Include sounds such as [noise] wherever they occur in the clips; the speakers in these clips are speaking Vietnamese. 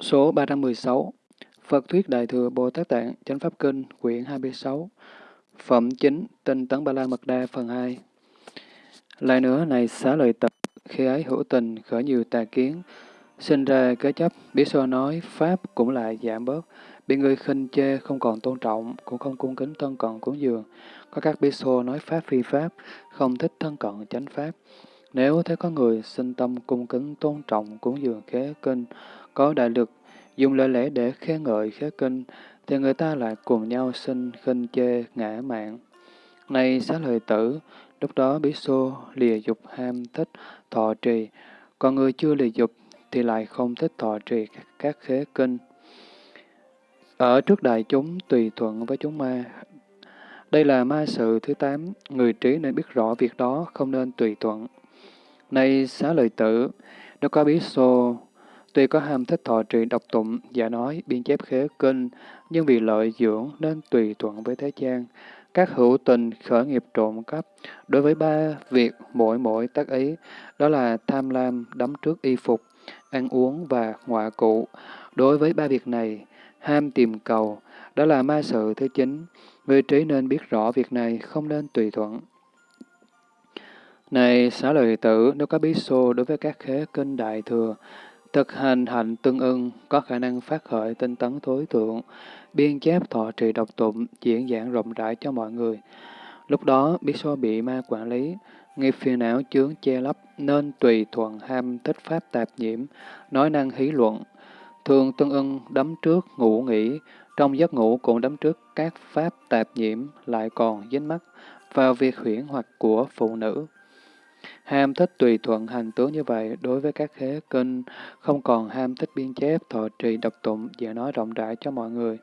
Số 316 Phật Thuyết Đại Thừa Bồ Tát Tạng, Chánh Pháp Kinh, quyển 26 Phẩm chính, Tinh Tấn Ba La Mật Đa, phần 2 Lại nữa, này xá lợi tập, khi ấy hữu tình, khởi nhiều tà kiến, sinh ra kế chấp, biết so nói, Pháp cũng lại giảm bớt, bị người khinh chê không còn tôn trọng, cũng không cung kính thân cận cúng dường. Có các bí so nói Pháp phi Pháp, không thích thân cận chánh Pháp. Nếu thấy có người sinh tâm cung kính tôn trọng cúng dường khế kinh có đại lực, dùng lời lẽ để khen ngợi khế kinh, thì người ta lại cùng nhau sinh khinh chê ngã mạng. Này xá lợi tử, lúc đó bí xô lìa dục ham thích thọ trì, còn người chưa lìa dục thì lại không thích thọ trì các khế kinh. Ở trước đại chúng tùy thuận với chúng ma. Đây là ma sự thứ tám, người trí nên biết rõ việc đó, không nên tùy thuận. Này xá lợi tử, nếu có bí xô Tuy có ham thích thọ trì độc tụng, giả nói, biên chép khế kinh, nhưng vì lợi dưỡng nên tùy thuận với thế gian. Các hữu tình khởi nghiệp trộm cắp, đối với ba việc mỗi mỗi tác ý, đó là tham lam, đắm trước y phục, ăn uống và ngoại cụ. Đối với ba việc này, ham tìm cầu, đó là ma sự thứ chính. Người trí nên biết rõ việc này, không nên tùy thuận. Này, xá lợi tử, nếu có bí xô đối với các khế kinh đại thừa, Thực hành hạnh tương ưng, có khả năng phát khởi tinh tấn thối thượng, biên chép thọ trì độc tụng, diễn giảng rộng rãi cho mọi người. Lúc đó, biết so bị ma quản lý, nghiệp phiền não chướng che lấp, nên tùy thuận ham thích pháp tạp nhiễm, nói năng hí luận. Thường tương ưng đấm trước ngủ nghỉ, trong giấc ngủ cũng đấm trước các pháp tạp nhiễm, lại còn dính mắt vào việc huyễn hoặc của phụ nữ. Ham thích tùy thuận hành tướng như vậy đối với các khế kinh, không còn ham thích biên chép, thọ trì, độc tụng, dễ nói rộng rãi cho mọi người.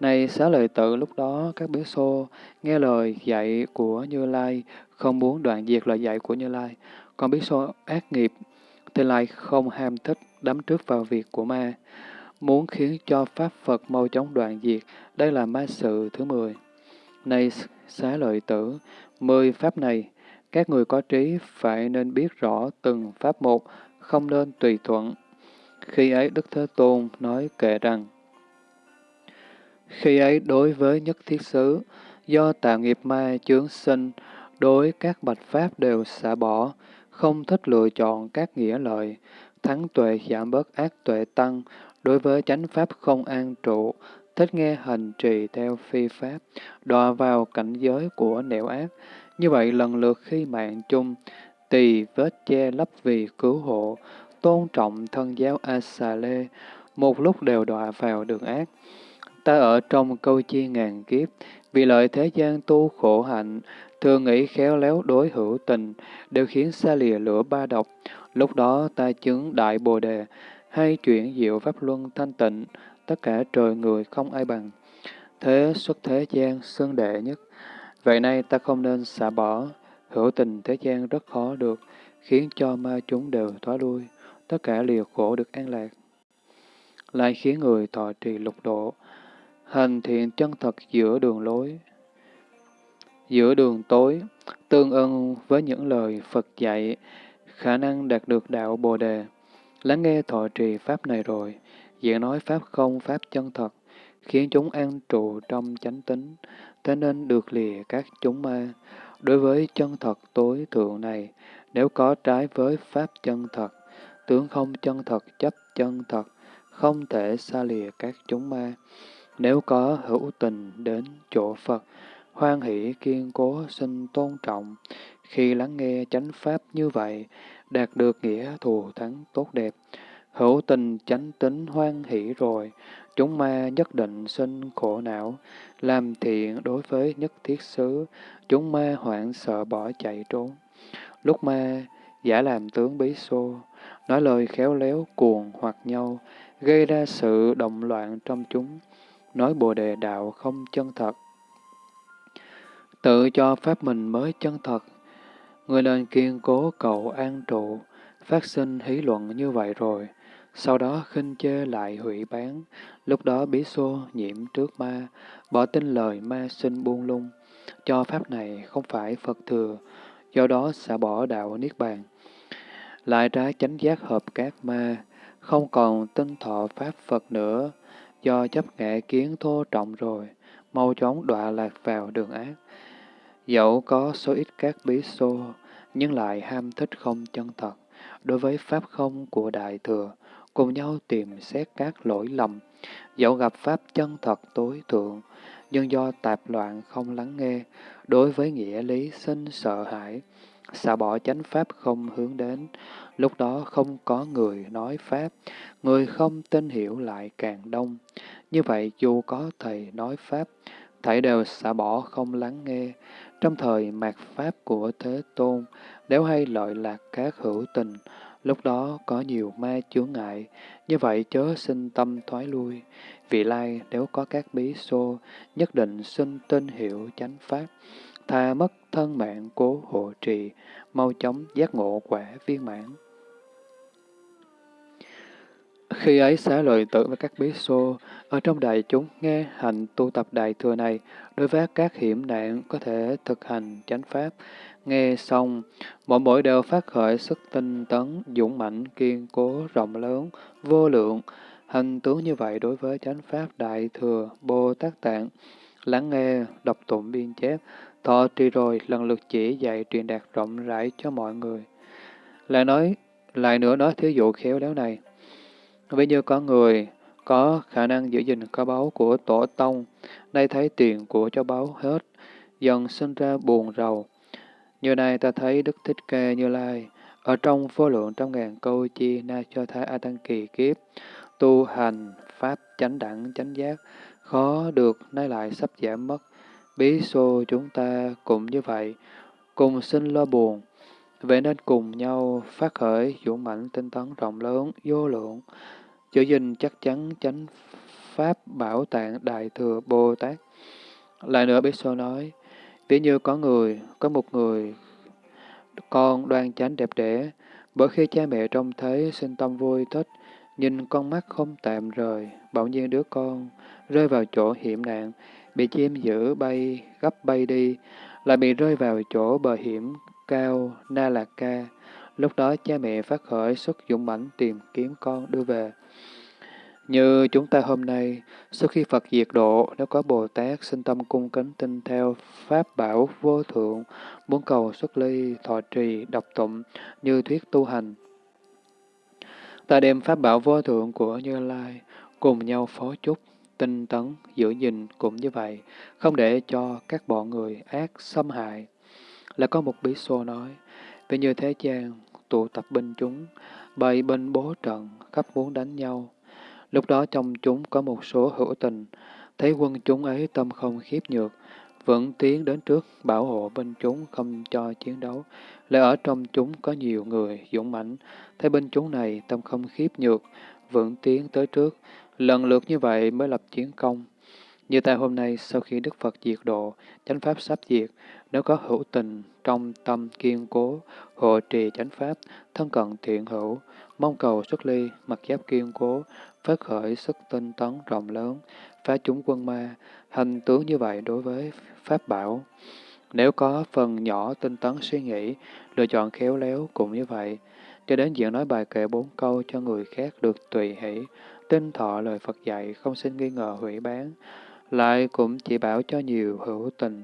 Này xá lợi tự lúc đó các bế xô nghe lời dạy của Như Lai, không muốn đoạn diệt lời dạy của Như Lai. Còn bế xô ác nghiệp thì lại không ham thích đắm trước vào việc của ma. Muốn khiến cho Pháp Phật mau chóng đoạn diệt, đây là ma sự thứ 10. Này xá lợi tử, mười Pháp này các người có trí phải nên biết rõ từng pháp một, không nên tùy thuận. Khi ấy Đức Thế Tôn nói kệ rằng, Khi ấy đối với nhất thiết xứ, do tạo nghiệp ma chướng sinh, đối các bạch pháp đều xả bỏ, không thích lựa chọn các nghĩa lợi, thắng tuệ giảm bớt ác tuệ tăng, đối với chánh pháp không an trụ, thích nghe hành trì theo phi pháp, đọa vào cảnh giới của nẻo ác, như vậy lần lượt khi mạng chung, tỳ vết che lấp vì cứu hộ, tôn trọng thân giáo A Xà Lê, một lúc đều đọa vào đường ác. Ta ở trong câu chi ngàn kiếp, vì lợi thế gian tu khổ hạnh, thường nghĩ khéo léo đối hữu tình, đều khiến xa lìa lửa ba độc. Lúc đó ta chứng đại bồ đề, hay chuyển diệu pháp luân thanh tịnh, tất cả trời người không ai bằng. Thế xuất thế gian xương đệ nhất, Vậy nay ta không nên xả bỏ, hữu tình thế gian rất khó được, khiến cho ma chúng đều thoái lui, tất cả liều khổ được an lạc. Lại khiến người thọ trì lục độ, hành thiện chân thật giữa đường lối, giữa đường tối, tương ưng với những lời Phật dạy, khả năng đạt được đạo Bồ Đề. Lắng nghe thọ trì Pháp này rồi, diện nói Pháp không, Pháp chân thật, khiến chúng an trụ trong chánh tính, thế nên được lìa các chúng ma. Đối với chân thật tối thượng này, nếu có trái với pháp chân thật, tướng không chân thật chấp chân thật, không thể xa lìa các chúng ma. Nếu có hữu tình đến chỗ Phật, hoan hỷ kiên cố xin tôn trọng, khi lắng nghe chánh pháp như vậy, đạt được nghĩa thù thắng tốt đẹp. Hữu tình chánh tính hoan hỷ rồi, chúng ma nhất định sinh khổ não, làm thiện đối với nhất thiết xứ, chúng ma hoảng sợ bỏ chạy trốn. Lúc ma giả làm tướng bí xô, nói lời khéo léo cuồng hoặc nhau, gây ra sự động loạn trong chúng, nói bồ đề đạo không chân thật. Tự cho pháp mình mới chân thật, người nên kiên cố cầu an trụ, phát sinh hí luận như vậy rồi, sau đó khinh chê lại hủy bán, lúc đó bí xô nhiễm trước ma, bỏ tin lời ma sinh buông lung, cho pháp này không phải Phật thừa, do đó xả bỏ đạo Niết Bàn. Lại trái chánh giác hợp các ma, không còn tinh thọ Pháp Phật nữa, do chấp ngã kiến thô trọng rồi, mau chóng đọa lạc vào đường ác. Dẫu có số ít các bí xô, nhưng lại ham thích không chân thật, đối với Pháp không của Đại Thừa, cùng nhau tìm xét các lỗi lầm, dẫu gặp Pháp chân thật tối thượng, nhưng do tạp loạn không lắng nghe, đối với nghĩa lý sinh sợ hãi, xả bỏ chánh Pháp không hướng đến, lúc đó không có người nói Pháp, người không tin hiểu lại càng đông. Như vậy dù có thầy nói Pháp, thảy đều xả bỏ không lắng nghe. Trong thời mạt Pháp của Thế Tôn, nếu hay lợi lạc các hữu tình, lúc đó có nhiều ma chướng ngại, như vậy chớ sinh tâm thoái lui. Vị lai nếu có các bí xô, nhất định sinh tin hiệu chánh Pháp, tha mất thân mạng cố hộ trì, mau chóng giác ngộ quả viên mãn. Khi ấy xá lợi tử và các bí xô, ở trong đại chúng nghe hành tu tập đại thừa này, đối với các hiểm nạn có thể thực hành chánh pháp. Nghe xong, mỗi mỗi đều phát khởi sức tinh tấn, dũng mạnh, kiên cố, rộng lớn, vô lượng. Hành tướng như vậy đối với chánh pháp đại thừa, Bồ Tát Tạng, lắng nghe, đọc tụng biên chép, thọ trì rồi lần lượt chỉ dạy truyền đạt rộng rãi cho mọi người. Lại nói, lại nữa nói thí dụ khéo léo này. Ví như có người có khả năng giữ gìn kho báu của tổ tông, nay thấy tiền của cho báu hết, dần sinh ra buồn rầu. Như này ta thấy Đức Thích Ca Như Lai, ở trong vô lượng trăm ngàn câu chi na cho thái A Tăng kỳ kiếp, tu hành, pháp chánh đẳng, chánh giác, khó được nay lại sắp giảm mất. Bí xô chúng ta cũng như vậy, cùng sinh lo buồn, vậy nên cùng nhau phát khởi dũng mạnh tinh tấn rộng lớn, vô lượng, giữ gìn chắc chắn chánh pháp bảo tạng đại thừa Bồ Tát. Lại nữa Bí Xô nói, ví như có người, có một người con đoan chánh đẹp đẽ, bởi khi cha mẹ trông thấy sinh tâm vui thích, nhìn con mắt không tạm rời, bỗng nhiên đứa con rơi vào chỗ hiểm nạn, bị chim giữ bay, gấp bay đi, lại bị rơi vào chỗ bờ hiểm cao Na Lạc Ca. Lúc đó cha mẹ phát khởi sức dũng mãnh tìm kiếm con đưa về. Như chúng ta hôm nay, sau khi Phật diệt độ, nếu có Bồ Tát sinh tâm cung kính tin theo Pháp bảo vô thượng, muốn cầu xuất ly, thọ trì, đọc tụng, như thuyết tu hành. Ta đem Pháp bảo vô thượng của Như Lai, cùng nhau phó chúc, tinh tấn, giữ gìn cũng như vậy, không để cho các bọn người ác xâm hại. Là có một bí xô nói, vì như thế gian, tụ tập binh chúng, bày binh bố trận, khắp muốn đánh nhau, Lúc đó trong chúng có một số hữu tình, thấy quân chúng ấy tâm không khiếp nhược, vẫn tiến đến trước bảo hộ bên chúng không cho chiến đấu. Lại ở trong chúng có nhiều người dũng mãnh, thấy bên chúng này tâm không khiếp nhược, vẫn tiến tới trước, lần lượt như vậy mới lập chiến công. Như tại hôm nay, sau khi Đức Phật diệt độ, chánh pháp sắp diệt, nếu có hữu tình, trong tâm kiên cố, hộ trì chánh pháp, thân cận thiện hữu, mong cầu xuất ly, mặc giáp kiên cố, phát khởi sức tinh tấn rộng lớn, phá chúng quân ma, hành tướng như vậy đối với Pháp bảo. Nếu có phần nhỏ tinh tấn suy nghĩ, lựa chọn khéo léo cũng như vậy, cho đến diện nói bài kệ bốn câu cho người khác được tùy hỷ, tinh thọ lời Phật dạy, không xin nghi ngờ hủy bán, lại cũng chỉ bảo cho nhiều hữu tình,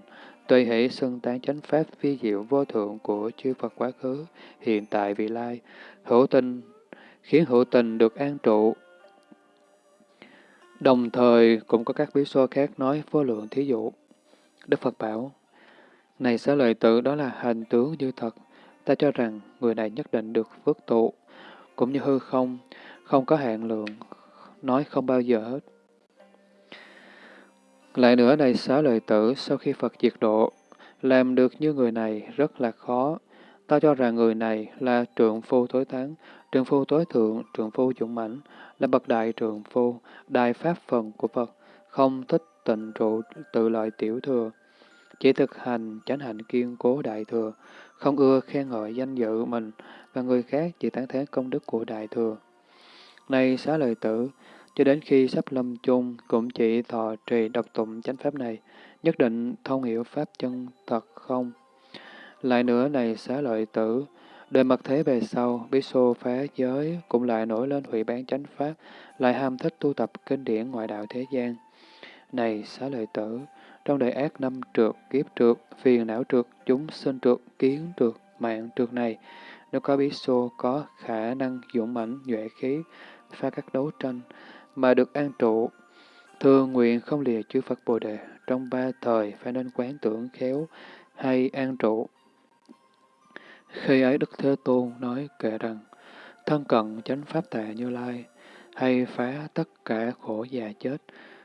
tùy hỷ xưng tán chánh pháp vi diệu vô thượng của chư Phật quá khứ, hiện tại vị lai, hữu tình, khiến hữu tình được an trụ, Đồng thời cũng có các bí số khác nói vô lượng thí dụ. Đức Phật bảo, này xá lợi tử đó là hành tướng như thật, ta cho rằng người này nhất định được phước tụ, cũng như hư không, không có hạn lượng, nói không bao giờ hết. Lại nữa này xá lợi tử, sau khi Phật diệt độ, làm được như người này rất là khó. Ta cho rằng người này là trượng phu tối thắng, trường phu tối thượng, trường phu dũng mãnh, là bậc đại trường phu, đại pháp phần của Phật, không thích tịnh trụ tự lợi tiểu thừa, chỉ thực hành chánh hạnh kiên cố đại thừa, không ưa khen ngợi danh dự mình và người khác chỉ tán thán công đức của đại thừa. Này xá lời tử, cho đến khi sắp lâm chung cũng chỉ thọ trì độc tụng chánh pháp này, nhất định thông hiểu pháp chân thật không. Lại nữa này xá lợi tử, Đời mật thế về sau, bí xô phá giới cũng lại nổi lên hủy bán chánh pháp, lại ham thích tu tập kinh điển ngoại đạo thế gian. Này xá lợi tử, trong đời ác năm trượt, kiếp trượt, phiền não trượt, chúng sinh trượt, kiến trượt, mạng trượt này, nếu có bí xô có khả năng dũng mãnh nhuệ khí, phá các đấu tranh, mà được an trụ, thường nguyện không lìa chư Phật Bồ Đề, trong ba thời phải nên quán tưởng khéo hay an trụ. Khi ấy Đức Thế Tôn nói kệ rằng, thân cận chánh pháp tệ như lai, hay phá tất cả khổ già chết,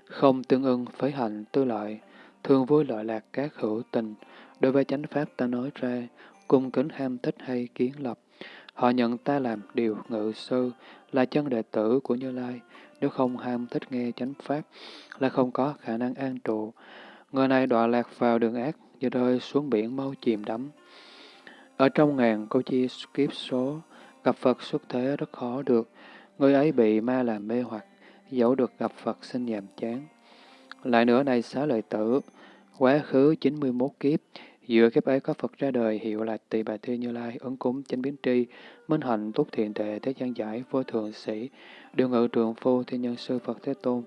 không tương ưng với hạnh tư lợi, thương vui lợi lạc các hữu tình, đối với chánh pháp ta nói ra, cung kính ham thích hay kiến lập. Họ nhận ta làm điều ngự sư, là chân đệ tử của Như Lai, nếu không ham thích nghe chánh pháp, là không có khả năng an trụ. Người này đọa lạc vào đường ác, như rơi xuống biển mau chìm đắm. Ở trong ngàn câu chi kiếp số, gặp Phật xuất thế rất khó được, người ấy bị ma làm mê hoặc, dẫu được gặp Phật sinh nhàm chán. Lại nữa này xá lợi tử, quá khứ 91 kiếp, giữa kiếp ấy có Phật ra đời hiệu là Tỳ Bà Thi Như Lai, ứng cúng chánh biến tri, minh hạnh tốt thiện tệ thế gian giải vô thường sĩ, điều ngự trường phu thiên nhân sư Phật Thế Tôn.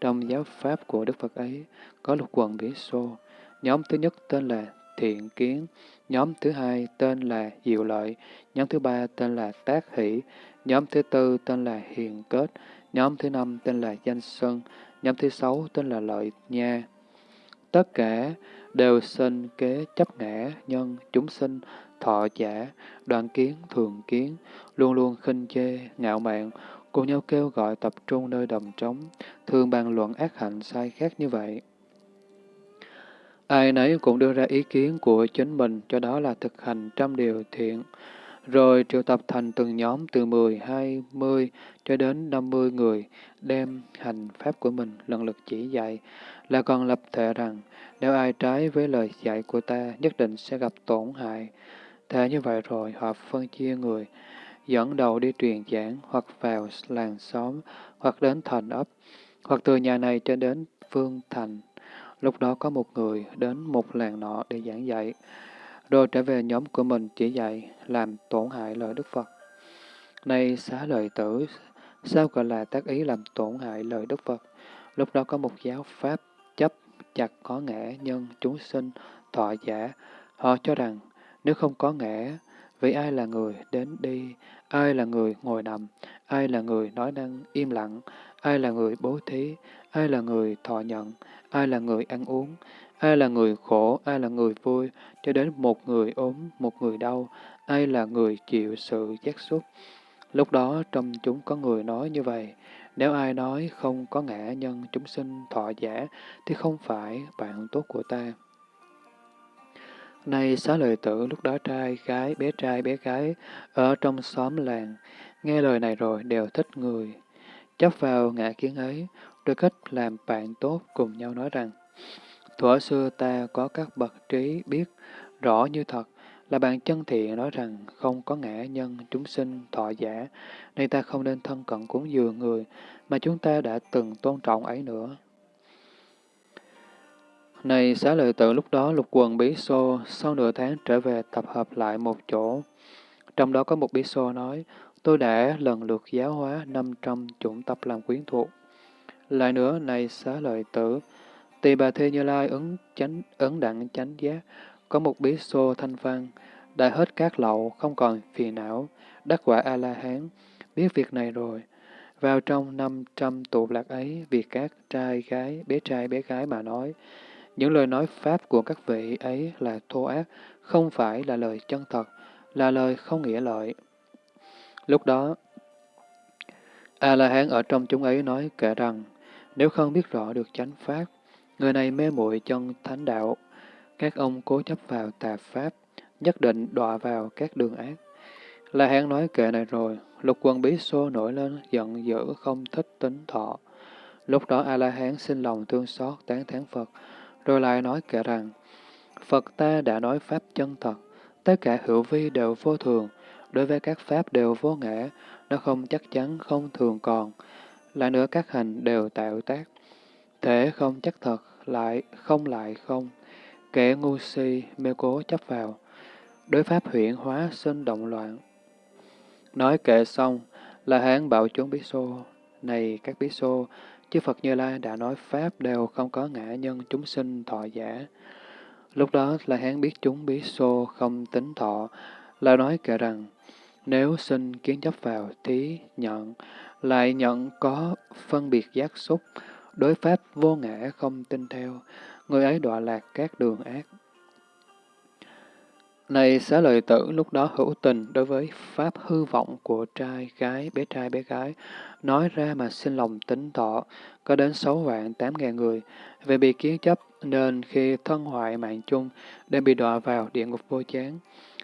Trong giáo pháp của Đức Phật ấy có lục quần bỉ xô. Nhóm thứ nhất tên là Thiện Kiến, nhóm thứ hai tên là Diệu Lợi, nhóm thứ ba tên là Tác Hỷ, nhóm thứ tư tên là Hiền Kết, nhóm thứ năm tên là Danh Sân, nhóm thứ sáu tên là Lợi Nha. Tất cả đều sinh kế chấp ngã, nhân, chúng sinh, thọ giả, đoạn kiến, thường kiến, luôn luôn khinh chê, ngạo mạn, cùng nhau kêu gọi tập trung nơi đồng trống, thường bàn luận ác hạnh sai khác như vậy. Ai nấy cũng đưa ra ý kiến của chính mình, cho đó là thực hành trăm điều thiện, rồi triệu tập thành từng nhóm từ 10, 20 cho đến 50 người, đem hành pháp của mình lần lượt chỉ dạy, là còn lập thể rằng, nếu ai trái với lời dạy của ta, nhất định sẽ gặp tổn hại. Thế như vậy rồi, họ phân chia người, dẫn đầu đi truyền giảng, hoặc vào làng xóm, hoặc đến thành ấp, hoặc từ nhà này cho đến phương thành. Lúc đó có một người đến một làng nọ để giảng dạy, rồi trở về nhóm của mình chỉ dạy, làm tổn hại lời Đức Phật. Này xá lợi tử, sao gọi là tác ý làm tổn hại lời Đức Phật? Lúc đó có một giáo pháp chấp chặt có ngã nhân chúng sinh thọ giả. Họ cho rằng nếu không có ngã, vì ai là người đến đi, ai là người ngồi nằm, ai là người nói năng im lặng, ai là người bố thí, ai là người thọ nhận, ai là người ăn uống, ai là người khổ, ai là người vui, cho đến một người ốm, một người đau, ai là người chịu sự giác xúc. Lúc đó trong chúng có người nói như vậy, nếu ai nói không có ngã nhân chúng sinh thọ giả, thì không phải bạn tốt của ta. Này xá lợi tử, lúc đó trai, gái, bé trai, bé gái, ở trong xóm làng, nghe lời này rồi đều thích người. Chấp vào ngã kiến ấy, rồi kết làm bạn tốt cùng nhau nói rằng, Thuở xưa ta có các bậc trí biết rõ như thật, là bạn chân thiện nói rằng không có ngã nhân chúng sinh thọ giả, nên ta không nên thân cận cúng dường người mà chúng ta đã từng tôn trọng ấy nữa. Này xá lợi tự lúc đó lục quần bí xô sau nửa tháng trở về tập hợp lại một chỗ. Trong đó có một bí xô nói, tôi đã lần lượt giáo hóa 500 chủng tập làm quyến thuộc. Lại nữa, này xá lợi tử, tỳ bà thê như lai ứng chánh ứng đặng chánh giác, có một bí xô thanh văn, đã hết các lậu, không còn phiền não, đắc quả A-la-hán, biết việc này rồi. Vào trong năm trăm tụ lạc ấy, việc các trai gái, bé trai bé gái mà nói, những lời nói pháp của các vị ấy là thô ác, không phải là lời chân thật, là lời không nghĩa lợi. Lúc đó, A-la-hán ở trong chúng ấy nói kể rằng, nếu không biết rõ được chánh pháp, người này mê muội chân thánh đạo, các ông cố chấp vào tà pháp, nhất định đọa vào các đường ác. La Hán nói kệ này rồi, lục quân bí xô nổi lên, giận dữ, không thích tính thọ. Lúc đó A-la-hán xin lòng thương xót, tán thán Phật, rồi lại nói kệ rằng, Phật ta đã nói Pháp chân thật, tất cả hữu vi đều vô thường, đối với các Pháp đều vô ngã, nó không chắc chắn, không thường còn. Lại nữa các hành đều tạo tác, thể không chắc thật, lại không lại không, kẻ ngu si mê cố chấp vào. đối pháp huyện hóa sinh động loạn. Nói kệ xong, là hán bảo chúng bí xô, này các bí xô, chư Phật Như Lai đã nói Pháp đều không có ngã nhân chúng sinh thọ giả. Lúc đó là hán biết chúng bí xô không tính thọ, là nói kể rằng, nếu sinh kiến chấp vào thí nhận, lại nhận có phân biệt giác xúc, đối pháp vô ngã không tin theo, người ấy đọa lạc các đường ác. Này xá lợi tử lúc đó hữu tình đối với pháp hư vọng của trai, gái, bé trai, bé gái, nói ra mà xin lòng tính thọ, có đến sáu vạn tám ngàn người, về bị kiến chấp nên khi thân hoại mạng chung, đem bị đọa vào địa ngục vô chán.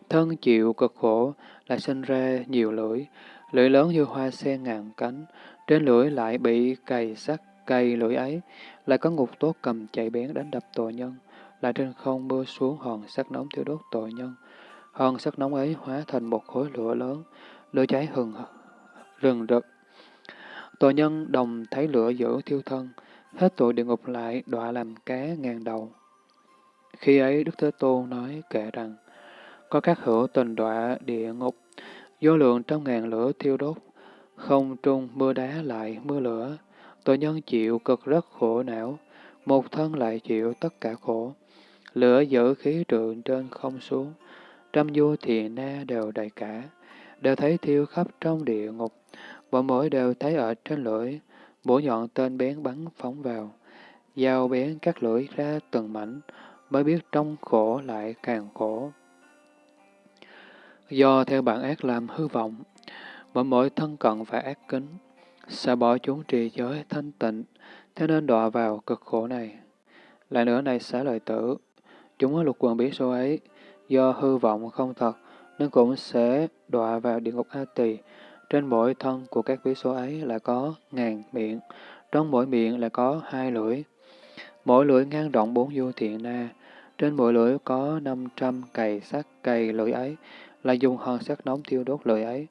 Thân chịu cực khổ, lại sinh ra nhiều lưỡi, lưỡi lớn như hoa sen ngàn cánh, trên lưỡi lại bị cày sắt, cày lưỡi ấy, lại có ngục tốt cầm chạy bén đánh đập tội nhân lại trên không mưa xuống hòn sắt nóng thiêu đốt tội nhân. Hòn sắt nóng ấy hóa thành một khối lửa lớn, lửa cháy hừng rừng rực. Tội nhân đồng thấy lửa giữ thiêu thân, hết tội địa ngục lại đọa làm cá ngàn đầu. Khi ấy Đức Thế Tôn nói kể rằng, có các hữu tình đọa địa ngục, vô lượng trăm ngàn lửa thiêu đốt, không trung mưa đá lại mưa lửa, tội nhân chịu cực rất khổ não, một thân lại chịu tất cả khổ. Lửa giữ khí trượng trên không xuống, trăm vua thiền na đều đầy cả, đều thấy thiêu khắp trong địa ngục, bọn mỗi đều thấy ở trên lưỡi, bổ nhọn tên bén bắn phóng vào, dao bén cắt lưỡi ra từng mảnh, mới biết trong khổ lại càng khổ. Do theo bản ác làm hư vọng, mỗi mỗi thân cận và ác kính, sẽ bỏ chúng trì giới thanh tịnh, thế nên đọa vào cực khổ này. Lại nữa này xá lợi tử, Chúng lục quần bí số ấy, do hư vọng không thật, nên cũng sẽ đọa vào địa ngục A Tỳ. Trên mỗi thân của các bí số ấy là có ngàn miệng, trong mỗi miệng là có hai lưỡi. Mỗi lưỡi ngang rộng bốn du thiện na, trên mỗi lưỡi có năm trăm cày sắt cày lưỡi ấy, là dùng hòn sắt nóng thiêu đốt lưỡi ấy.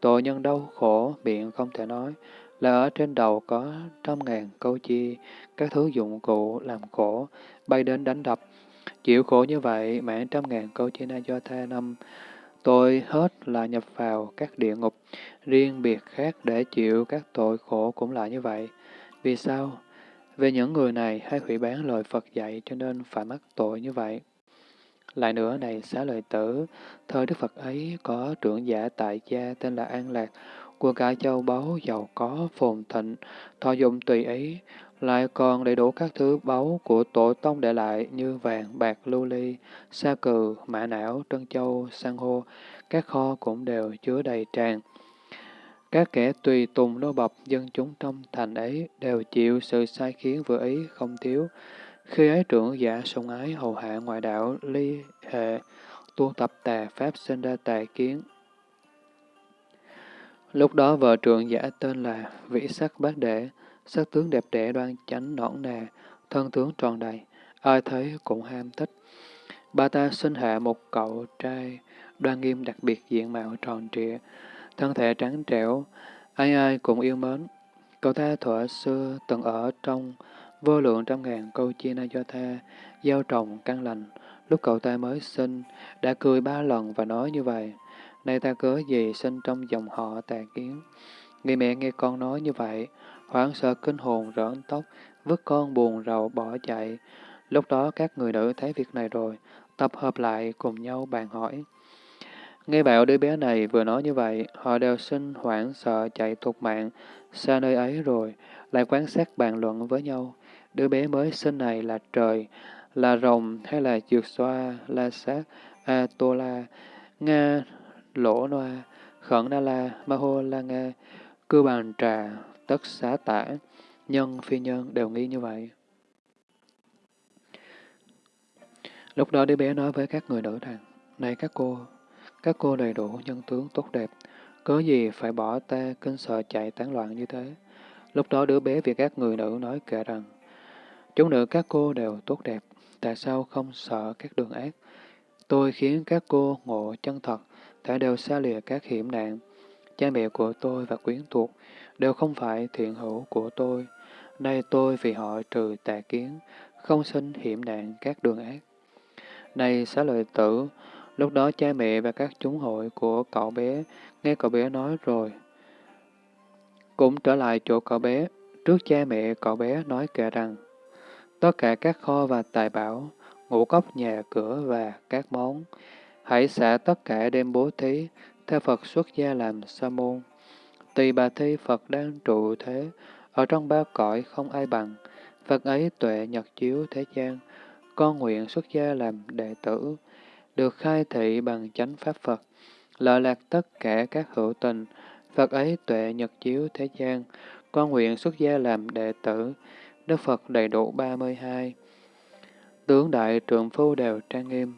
Tội nhân đau khổ, miệng không thể nói, là ở trên đầu có trăm ngàn câu chi, các thứ dụng cụ làm khổ, bay đến đánh đập, Chịu khổ như vậy, mãn trăm ngàn câu chi na do tha năm, tôi hết là nhập vào các địa ngục, riêng biệt khác để chịu các tội khổ cũng là như vậy. Vì sao? Về những người này hay hủy bán lời Phật dạy cho nên phải mắc tội như vậy. Lại nữa này xá lợi tử, thời Đức Phật ấy có trưởng giả tại gia tên là An Lạc, của cả châu báu giàu có phồn thịnh, thọ dụng tùy ý, lại còn đầy đủ các thứ báu của tổ tông để lại như vàng, bạc, lưu ly, sa cừ, mã não, trân châu, san hô, các kho cũng đều chứa đầy tràn. Các kẻ tùy tùng nô bọc dân chúng trong thành ấy đều chịu sự sai khiến vừa ý không thiếu. Khi ấy trưởng giả sùng ái hầu hạ ngoại đạo ly hệ, tu tập tà pháp sinh ra tà kiến. Lúc đó vợ trưởng giả tên là Vĩ Sắc Bát Đệ, sắc tướng đẹp đẽ đoan chánh nõn nà, thân tướng tròn đầy, ai thấy cũng ham thích. Ba ta sinh hạ một cậu trai, đoan nghiêm đặc biệt diện mạo tròn trịa, thân thể trắng trẻo, ai ai cũng yêu mến. Cậu ta thuở xưa từng ở trong vô lượng trăm ngàn câu chia na cho tha, gieo trồng căn lành. Lúc cậu ta mới sinh, đã cười ba lần và nói như vậy. Nay ta cớ gì sinh trong dòng họ tà kiến. Người mẹ nghe con nói như vậy, hoảng sợ kinh hồn rỡn tóc, vứt con buồn rầu bỏ chạy. Lúc đó các người nữ thấy việc này rồi, tập hợp lại cùng nhau bàn hỏi. Nghe bảo đứa bé này vừa nói như vậy, họ đều sinh hoảng sợ chạy thục mạng, xa nơi ấy rồi, lại quan sát bàn luận với nhau. Đứa bé mới sinh này là trời, là rồng hay là dược xoa, la sát, a tô la, nga, lỗ noa, khẩn na la, ma hô la nga, cư bàn trà, tất xá tả, nhân phi nhân đều nghi như vậy. Lúc đó đứa bé nói với các người nữ rằng, Này các cô, các cô đầy đủ nhân tướng tốt đẹp, có gì phải bỏ ta kinh sợ chạy tán loạn như thế. Lúc đó đứa bé vì các người nữ nói kể rằng, Chúng nữ các cô đều tốt đẹp, tại sao không sợ các đường ác? Tôi khiến các cô ngộ chân thật, tại đều xa lìa các hiểm nạn. Cha mẹ của tôi và quyến thuộc đều không phải thiện hữu của tôi. Nay tôi vì họ trừ tà kiến, không sinh hiểm nạn các đường ác. Này xá lợi tử, Lúc đó cha mẹ và các chúng hội của cậu bé nghe cậu bé nói rồi. Cũng trở lại chỗ cậu bé, trước cha mẹ cậu bé nói kể rằng, tất cả các kho và tài bảo, ngũ cốc nhà cửa và các món, hãy xả tất cả đem bố thí, theo Phật xuất gia làm sa môn. Tùy bà thi Phật đang trụ thế, ở trong ba cõi không ai bằng, Phật ấy tuệ nhật chiếu thế gian, con nguyện xuất gia làm đệ tử, được khai thị bằng chánh pháp Phật, lợi lạc tất cả các hữu tình, Phật ấy tuệ nhật chiếu thế gian, con nguyện xuất gia làm đệ tử, Đức Phật đầy đủ 32. Tướng đại trượng phu đều trang nghiêm.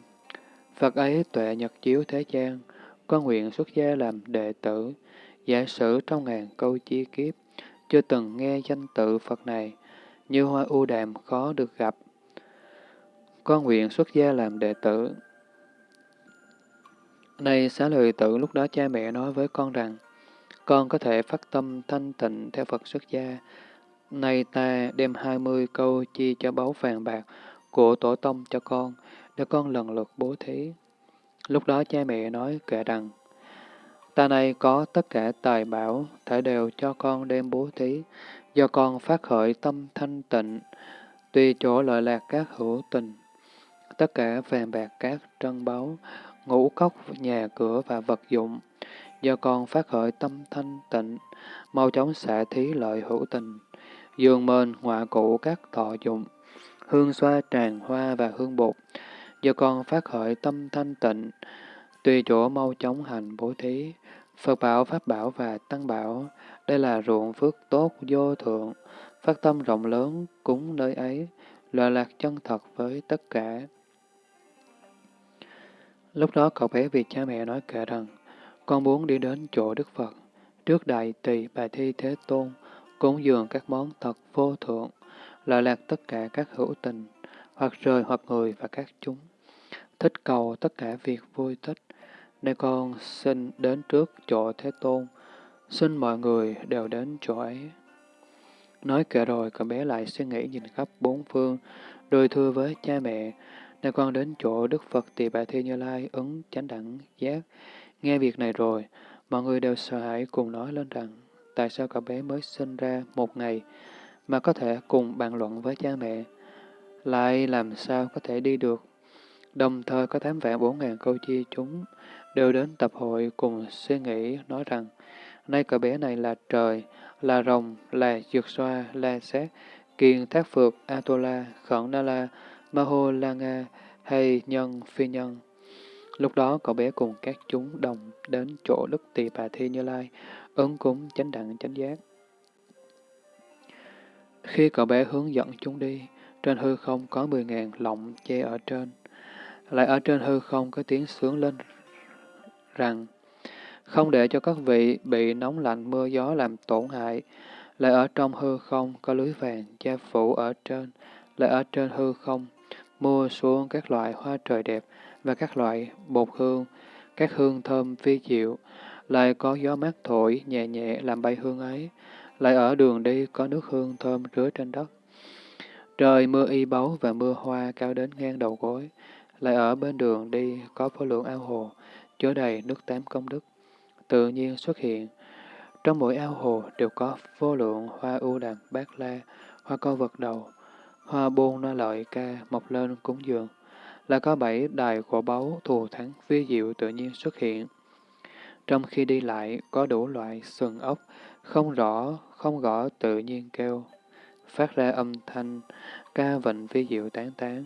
Phật ấy tuệ nhật chiếu thế gian, con nguyện xuất gia làm đệ tử, giả sử trong ngàn câu chi kiếp, chưa từng nghe danh tự Phật này, như hoa u đàm khó được gặp. Con nguyện xuất gia làm đệ tử. Này xá lợi tử, lúc đó cha mẹ nói với con rằng, con có thể phát tâm thanh tịnh theo Phật xuất gia. Nay ta đem hai mươi câu chi cho báu vàng bạc của tổ tông cho con, để con lần lượt bố thí. Lúc đó cha mẹ nói kể rằng, ta này có tất cả tài bảo, thể đều cho con đem bố thí, do con phát khởi tâm thanh tịnh, tùy chỗ lợi lạc các hữu tình. Tất cả vàng bạc các trân báu, ngũ cốc, nhà cửa và vật dụng, do con phát khởi tâm thanh tịnh, mau chóng xả thí lợi hữu tình, dường mền họa cụ các thọ dụng, hương xoa tràng hoa và hương bột, do con phát khởi tâm thanh tịnh, tùy chỗ mau chóng hành bố thí, Phật bảo, Pháp bảo và Tăng bảo, đây là ruộng phước tốt vô thượng, phát tâm rộng lớn cúng nơi ấy, lợi lạc chân thật với tất cả. Lúc đó cậu bé vì cha mẹ nói kể rằng, con muốn đi đến chỗ Đức Phật, trước đại tỳ bà thi thế tôn, cúng dường các món thật vô thượng, lợi lạc tất cả các hữu tình, hoặc trời hoặc người và các chúng. Thích cầu tất cả việc vui thích, nên con xin đến trước chỗ Thế Tôn, xin mọi người đều đến chỗ ấy. Nói kể rồi, cậu bé lại suy nghĩ nhìn khắp bốn phương, rồi thưa với cha mẹ, nên con đến chỗ Đức Phật Tỳ Bà Thi Như Lai ứng chánh đẳng giác. Nghe việc này rồi, mọi người đều sợ hãi cùng nói lên rằng, tại sao cậu bé mới sinh ra một ngày mà có thể cùng bàn luận với cha mẹ, lại làm sao có thể đi được. Đồng thời có tám vạn bốn ngàn câu chi chúng đều đến tập hội cùng suy nghĩ nói rằng, nay cậu bé này là trời, là rồng, là dược xoa, là xét, kiền thác phược, Atola, khẩn na la, maho la nga, hay nhân, phi nhân. Lúc đó cậu bé cùng các chúng đồng đến chỗ Đức Tỳ Bà Thi Như Lai, ứng cúng chánh đẳng chánh giác. Khi cậu bé hướng dẫn chúng đi, trên hư không có 10.000 lọng che ở trên. Lại ở trên hư không có tiếng sướng lên rằng không để cho các vị bị nóng lạnh mưa gió làm tổn hại, lại ở trong hư không có lưới vàng che phủ ở trên, lại ở trên hư không mua xuống các loại hoa trời đẹp và các loại bột hương, các hương thơm vi diệu, lại có gió mát thổi nhẹ nhẹ làm bay hương ấy, lại ở đường đi có nước hương thơm rứa trên đất. Trời mưa y báu và mưa hoa cao đến ngang đầu gối, lại ở bên đường đi có vô lượng ao hồ, chứa đầy nước tám công đức, tự nhiên xuất hiện. Trong mỗi ao hồ đều có vô lượng hoa ưu đàm bát la, hoa co vật đầu, hoa buôn na lợi ca mọc lên cúng dường. Là có bảy đài của báu thù thắng vi diệu tự nhiên xuất hiện. Trong khi đi lại có đủ loại sừng ốc, không rõ, không gõ tự nhiên kêu, phát ra âm thanh, ca vịnh vi diệu tán tán.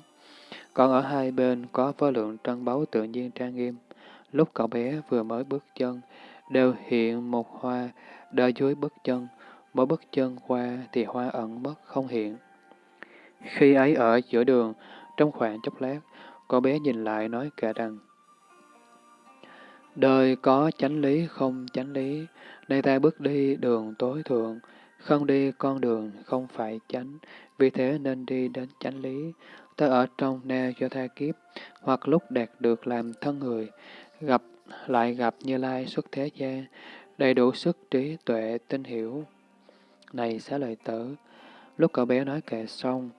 Còn ở hai bên có vô lượng trân báu tự nhiên trang nghiêm. Lúc cậu bé vừa mới bước chân, đều hiện một hoa, đợi dưới bước chân, mỗi bước chân qua thì hoa ẩn mất không hiện. Khi ấy ở giữa đường, trong khoảng chốc lát, cậu bé nhìn lại nói cả rằng, Đời có chánh lý không chánh lý, nay ta bước đi đường tối thượng, không đi con đường không phải chánh, vì thế nên đi đến chánh lý. Ta ở trong na cho tha kiếp, hoặc lúc đạt được làm thân người, gặp lại gặp Như Lai xuất thế gian, đầy đủ sức trí tuệ tinh hiểu. Này xá lợi tử, lúc cậu bé nói kệ xong,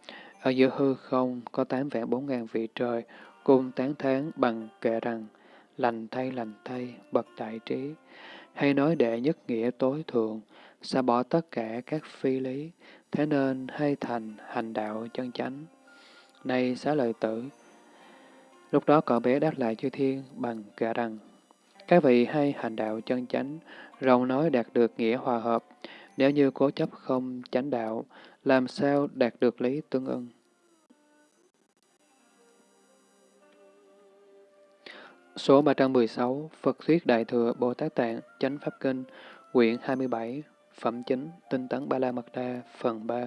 ở giữa hư không có tám vạn bốn ngàn vị trời, cùng tán thán bằng kệ rằng, lành thay lành thay, bậc đại trí, hay nói đệ nhất nghĩa tối thượng, xa bỏ tất cả các phi lý, thế nên hay thành hành đạo chân chánh. Này xá lợi tử, lúc đó cậu bé đáp lại chư thiên bằng cả rằng, các vị hay hành đạo chân chánh, rồng nói đạt được nghĩa hòa hợp, nếu như cố chấp không chánh đạo, làm sao đạt được lý tương ưng? Số 316 Phật Thuyết Đại Thừa Bồ Tát Tạng Chánh Pháp Kinh Quyển 27 Phẩm Chính Tinh Tấn Ba La Mật Đa Phần 3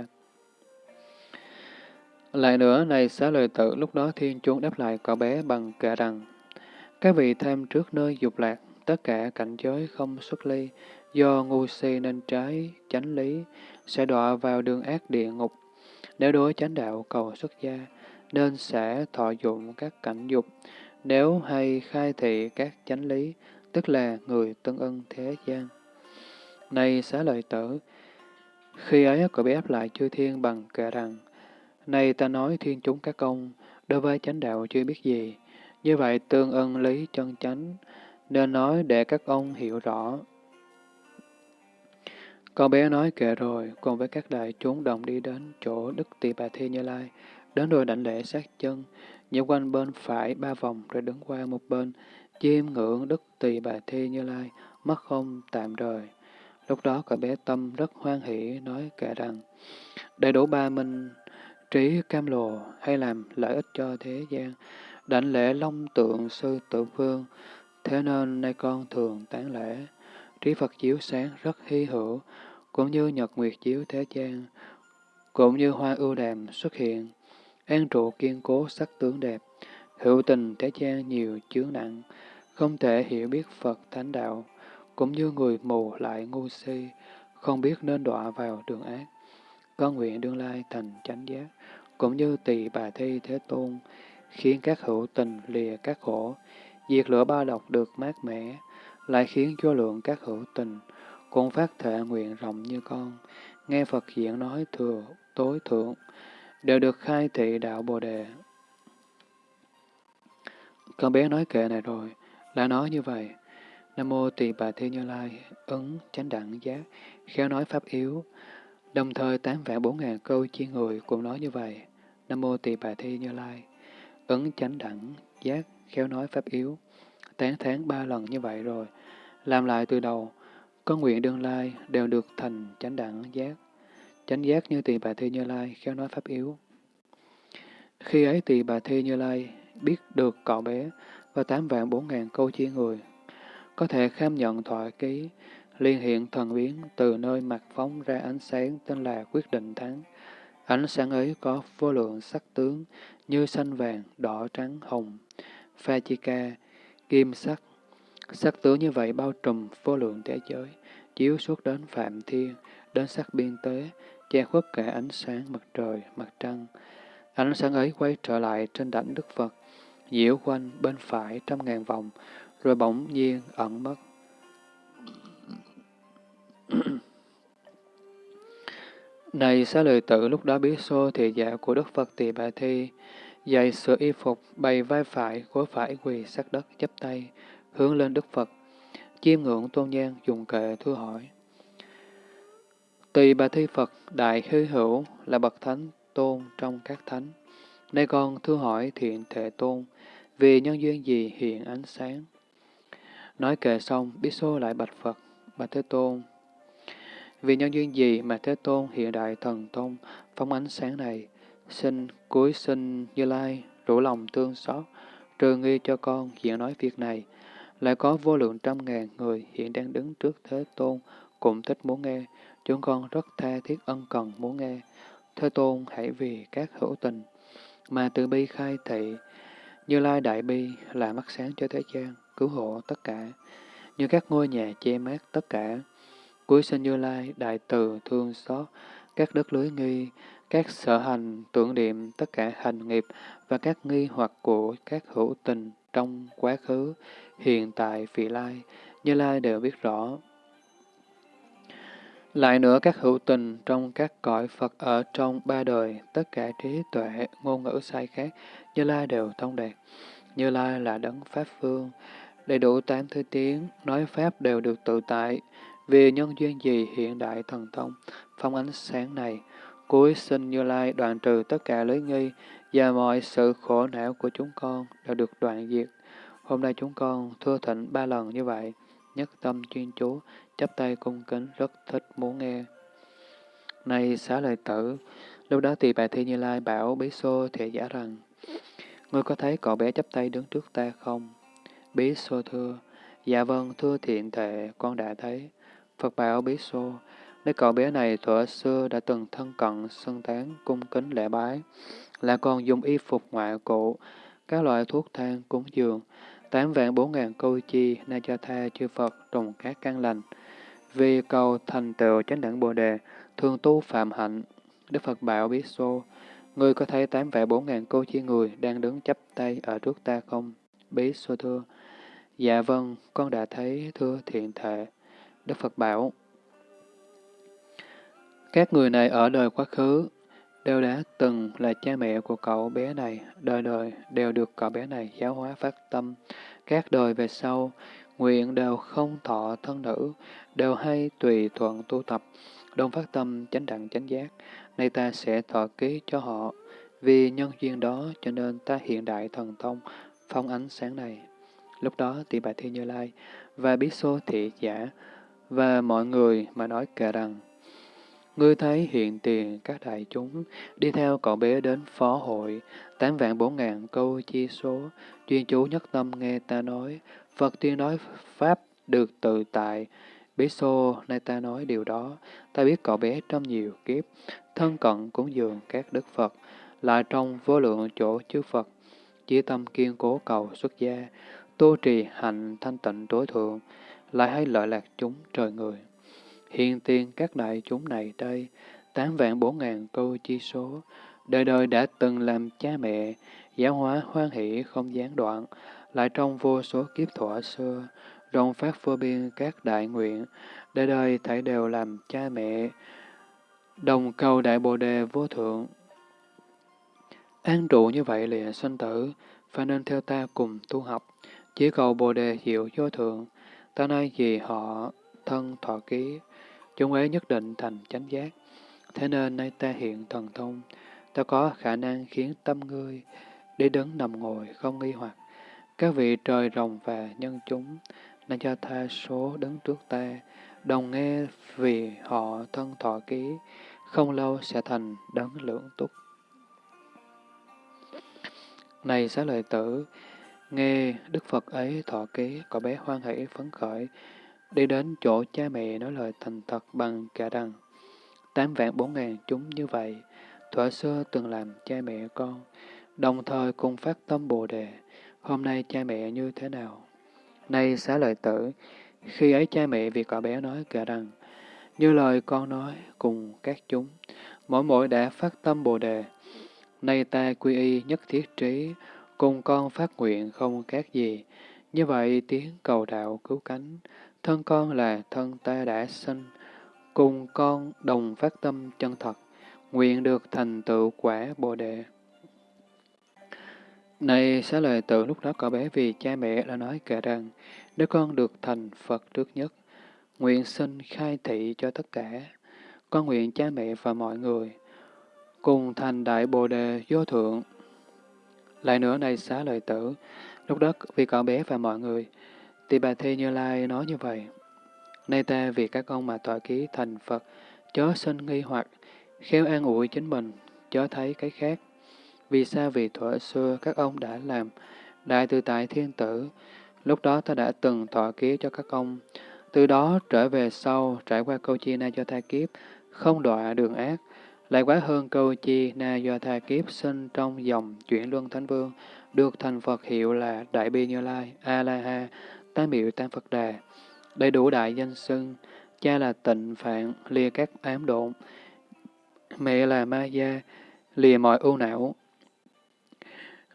Lại nữa, này xá lời tự, lúc đó thiên chuông đáp lại cậu bé bằng kệ rằng Các vị tham trước nơi dục lạc, tất cả cảnh giới không xuất ly, do ngu si nên trái chánh lý, sẽ đọa vào đường ác địa ngục. Nếu đối chánh đạo cầu xuất gia, nên sẽ thọ dụng các cảnh dục, nếu hay khai thị các chánh lý, tức là người tân ân thế gian. Này xá lợi tử, khi ấy cậu bị áp lại chư thiên bằng kệ rằng, Này ta nói thiên chúng các công, đối với chánh đạo chưa biết gì, như vậy tương ân lý chân chánh, nên nói để các ông hiểu rõ. Con bé nói kệ rồi, cùng với các đại chúng đồng đi đến chỗ Đức Tỳ Bà Thi Như Lai, đến rồi đảnh lễ sát chân, nhảy quanh bên phải ba vòng rồi đứng qua một bên, chiêm ngưỡng Đức Tỳ Bà Thi Như Lai, mất không tạm rời. Lúc đó cậu bé tâm rất hoan hỷ nói kệ rằng, đầy đủ ba minh, trí cam lồ hay làm lợi ích cho thế gian, đảnh lễ long tượng sư tự vương, thế nên nay con thường tán lễ. Trí Phật chiếu sáng rất hy hữu, cũng như nhật nguyệt chiếu thế gian, cũng như hoa ưu đàm xuất hiện, an trụ kiên cố sắc tướng đẹp, hữu tình thế gian nhiều chướng nặng, không thể hiểu biết Phật thánh đạo, cũng như người mù lại ngu si, không biết nên đọa vào đường ác. Con nguyện đương lai thành chánh giác, cũng như tỳ bà thi thế tôn, khiến các hữu tình lìa các khổ, diệt lửa ba độc được mát mẻ, lại khiến cho lượng các hữu tình cũng phát thệ nguyện rộng như con, nghe Phật diễn nói thừa tối thượng, đều được khai thị đạo Bồ Đề. Con bé nói kệ này rồi, là nói như vậy. Nam mô tỳ bà Thi Như Lai, ứng chánh đẳng giác, khéo nói pháp yếu. Đồng thời tám vạn bốn ngàn câu chi người cũng nói như vậy. Nam mô tỳ bà Thi Như Lai, ứng chánh đẳng giác, khéo nói pháp yếu. Tán tháng ba lần như vậy rồi, làm lại từ đầu, con nguyện đương lai đều được thành chánh đẳng giác. Chánh giác như tỳ bà Thi Như Lai, khéo nói pháp yếu. Khi ấy tỳ bà Thi Như Lai biết được cậu bé và tám vạn bốn ngàn câu chi người có thể kham nhận thoại ký, liên hiện thần biến từ nơi mặt phóng ra ánh sáng tên là quyết định thắng. Ánh sáng ấy có vô lượng sắc tướng như xanh vàng, đỏ trắng, hồng, pha chi ca, kim sắc. Sắc tướng như vậy bao trùm vô lượng thế giới, chiếu suốt đến phạm thiên, đến sát biên tế, che khuất cả ánh sáng mặt trời, mặt trăng. Ánh sáng ấy quay trở lại trên đảnh Đức Phật, diễu quanh bên phải trăm ngàn vòng, rồi bỗng nhiên ẩn mất. [clears throat] Này xá lợi tử lúc đó biết xô thị dạ của Đức Phật Tỳ Bà Thi, dày sửa y phục, bày vai phải, gối phải quỳ sát đất, chắp tay, hướng lên Đức Phật. Chiêm ngưỡng tôn nhan dùng kệ thưa hỏi. Tùy Bà Thi Phật Đại Hư Hữu là bậc thánh tôn trong các thánh. Nay con thưa hỏi thiện thể tôn, vì nhân duyên gì hiện ánh sáng? Nói kệ xong, Bí Xô lại bạch Phật, bạch Thế Tôn. Vì nhân duyên gì mà Thế Tôn hiện đại thần tôn phóng ánh sáng này, xin cuối sinh Như Lai, rủ lòng tương xót, trừ nghi cho con hiện nói việc này. Lại có vô lượng trăm ngàn người hiện đang đứng trước Thế Tôn, cũng thích muốn nghe, chúng con rất tha thiết ân cần muốn nghe. Thế Tôn hãy vì các hữu tình, mà từ bi khai thị, Như Lai Đại Bi là mắt sáng cho thế gian cứu hộ tất cả, như các ngôi nhà che mát tất cả. Cuối sinh Như Lai, đại từ, thương xót, các đất lưới nghi, các sở hành, tưởng niệm, tất cả hành nghiệp và các nghi hoặc của các hữu tình trong quá khứ, hiện tại, vị lai, Như Lai đều biết rõ. Lại nữa các hữu tình trong các cõi Phật ở trong ba đời, tất cả trí tuệ, ngôn ngữ sai khác, Như Lai đều thông đạt. Như Lai là đấng Pháp Phương, đầy đủ tám thứ tiếng, nói Pháp đều được tự tại. Vì nhân duyên gì hiện đại thần thông, phong ánh sáng này, cuối sinh Như Lai đoạn trừ tất cả lưới nghi và mọi sự khổ não của chúng con đều được đoạn diệt. Hôm nay chúng con thưa thịnh ba lần như vậy, nhất tâm chuyên chú, chắp tay cung kính rất thích muốn nghe. Này xá lợi tử, lúc đó tỳ bà Thi Như Lai bảo Bí Xô thể giả rằng, Ngươi có thấy cậu bé chắp tay đứng trước ta không? Bí Xô thưa, dạ vâng thưa thiện thệ, con đã thấy. Phật bảo Bí Xô, nếu cậu bé này thuở xưa đã từng thân cận, xưng tán, cung kính lễ bái, là còn dùng y phục ngoại cụ, các loại thuốc thang cúng dường, tám vạn bốn ngàn câu chi na cho tha chư Phật trùng các căn lành. Vì cầu thành tựu chánh đẳng Bồ Đề, thường tu phạm hạnh, Đức Phật bảo biết Xô, Ngươi có thấy tám vạn bốn ngàn cô chi người đang đứng chắp tay ở trước ta không? Bí Xô thưa, Dạ vâng, con đã thấy thưa thiện thệ. Đức Phật bảo, các người này ở đời quá khứ đều đã từng là cha mẹ của cậu bé này, đời đời đều được cậu bé này giáo hóa phát tâm. Các đời về sau, nguyện đều không thọ thân nữ, đều hay tùy thuận tu tập, đồng phát tâm chánh đẳng chánh giác. Nay ta sẽ thọ ký cho họ, vì nhân duyên đó cho nên ta hiện đại thần thông, phong ánh sáng này. Lúc đó tỷ bà Thi Như Lai và bí xô thị giả và mọi người mà nói kể rằng Ngươi thấy hiện tiền các đại chúng đi theo cậu bé đến phó hội, tám vạn bốn ngàn câu chi số, chuyên chú nhất tâm nghe ta nói, Phật tiên nói Pháp được tự tại, bí xô nay ta nói điều đó, ta biết cậu bé trong nhiều kiếp, thân cận cúng dường các đức Phật, lại trong vô lượng chỗ chư Phật, chỉ tâm kiên cố cầu xuất gia, tu trì hạnh thanh tịnh tối thượng, lại hay lợi lạc chúng trời người. Hiện tiền các đại chúng này đây, tám vạn bốn ngàn câu chi số, đời đời đã từng làm cha mẹ, giáo hóa hoan hỷ không gián đoạn, lại trong vô số kiếp thọ xưa, rộng phát vô biên các đại nguyện, đời đời thảy đều làm cha mẹ, đồng cầu đại bồ đề vô thượng. An trụ như vậy lìa sinh tử, phải nên theo ta cùng tu học, chỉ cầu bồ đề hiệu vô thượng, ta nay vì họ thân thọ ký, chúng ấy nhất định thành chánh giác. Thế nên nay ta hiện thần thông, ta có khả năng khiến tâm ngươi đi đứng nằm ngồi không nghi hoặc. Các vị trời rồng và nhân chúng, nên cho tha số đứng trước ta, đồng nghe vì họ thân thọ ký, không lâu sẽ thành đấng lưỡng túc. Này xá lợi tử, nghe Đức Phật ấy thọ ký, cậu bé hoan hỷ phấn khởi, đi đến chỗ cha mẹ nói lời thành thật bằng cả đằng. Tám vạn bốn ngàn chúng như vậy, thuở xưa từng làm cha mẹ con, đồng thời cùng phát tâm Bồ Đề, hôm nay cha mẹ như thế nào? Nay xá lợi tử, khi ấy cha mẹ vì cậu bé nói cả đằng, như lời con nói cùng các chúng, mỗi mỗi đã phát tâm Bồ Đề, nay ta quy y nhất thiết trí, cùng con phát nguyện không khác gì, như vậy tiếng cầu đạo cứu cánh, thân con là thân ta đã sinh, cùng con đồng phát tâm chân thật, nguyện được thành tựu quả Bồ Đề. Này xá lời tự lúc đó cậu bé vì cha mẹ đã nói kể rằng, nếu con được thành Phật trước nhất, nguyện sinh khai thị cho tất cả, con nguyện cha mẹ và mọi người, cùng thành đại Bồ Đề vô thượng. Lại nữa này xá lời tử, lúc đó vì cậu bé và mọi người, Tỳ bà Thi Như Lai nói như vậy. Nay ta vì các ông mà tọa ký thành Phật, chớ sinh nghi hoặc, khéo an ủi chính mình, chớ thấy cái khác. Vì sao vì thuở xưa các ông đã làm đại tự tại thiên tử, lúc đó ta đã từng thọ ký cho các ông. Từ đó trở về sau, trải qua câu chi na do tha kiếp, không đọa đường ác, lại quá hơn câu chi na do tha kiếp sinh trong dòng chuyển luân thánh vương, được thành Phật hiệu là Đại Bi Như Lai, A-la-ha, Tam Miệu Tam Phật Đà. Đầy đủ đại danh xưng, cha là tịnh phạn, lìa các ám độn, mẹ là ma gia, lìa mọi ưu não.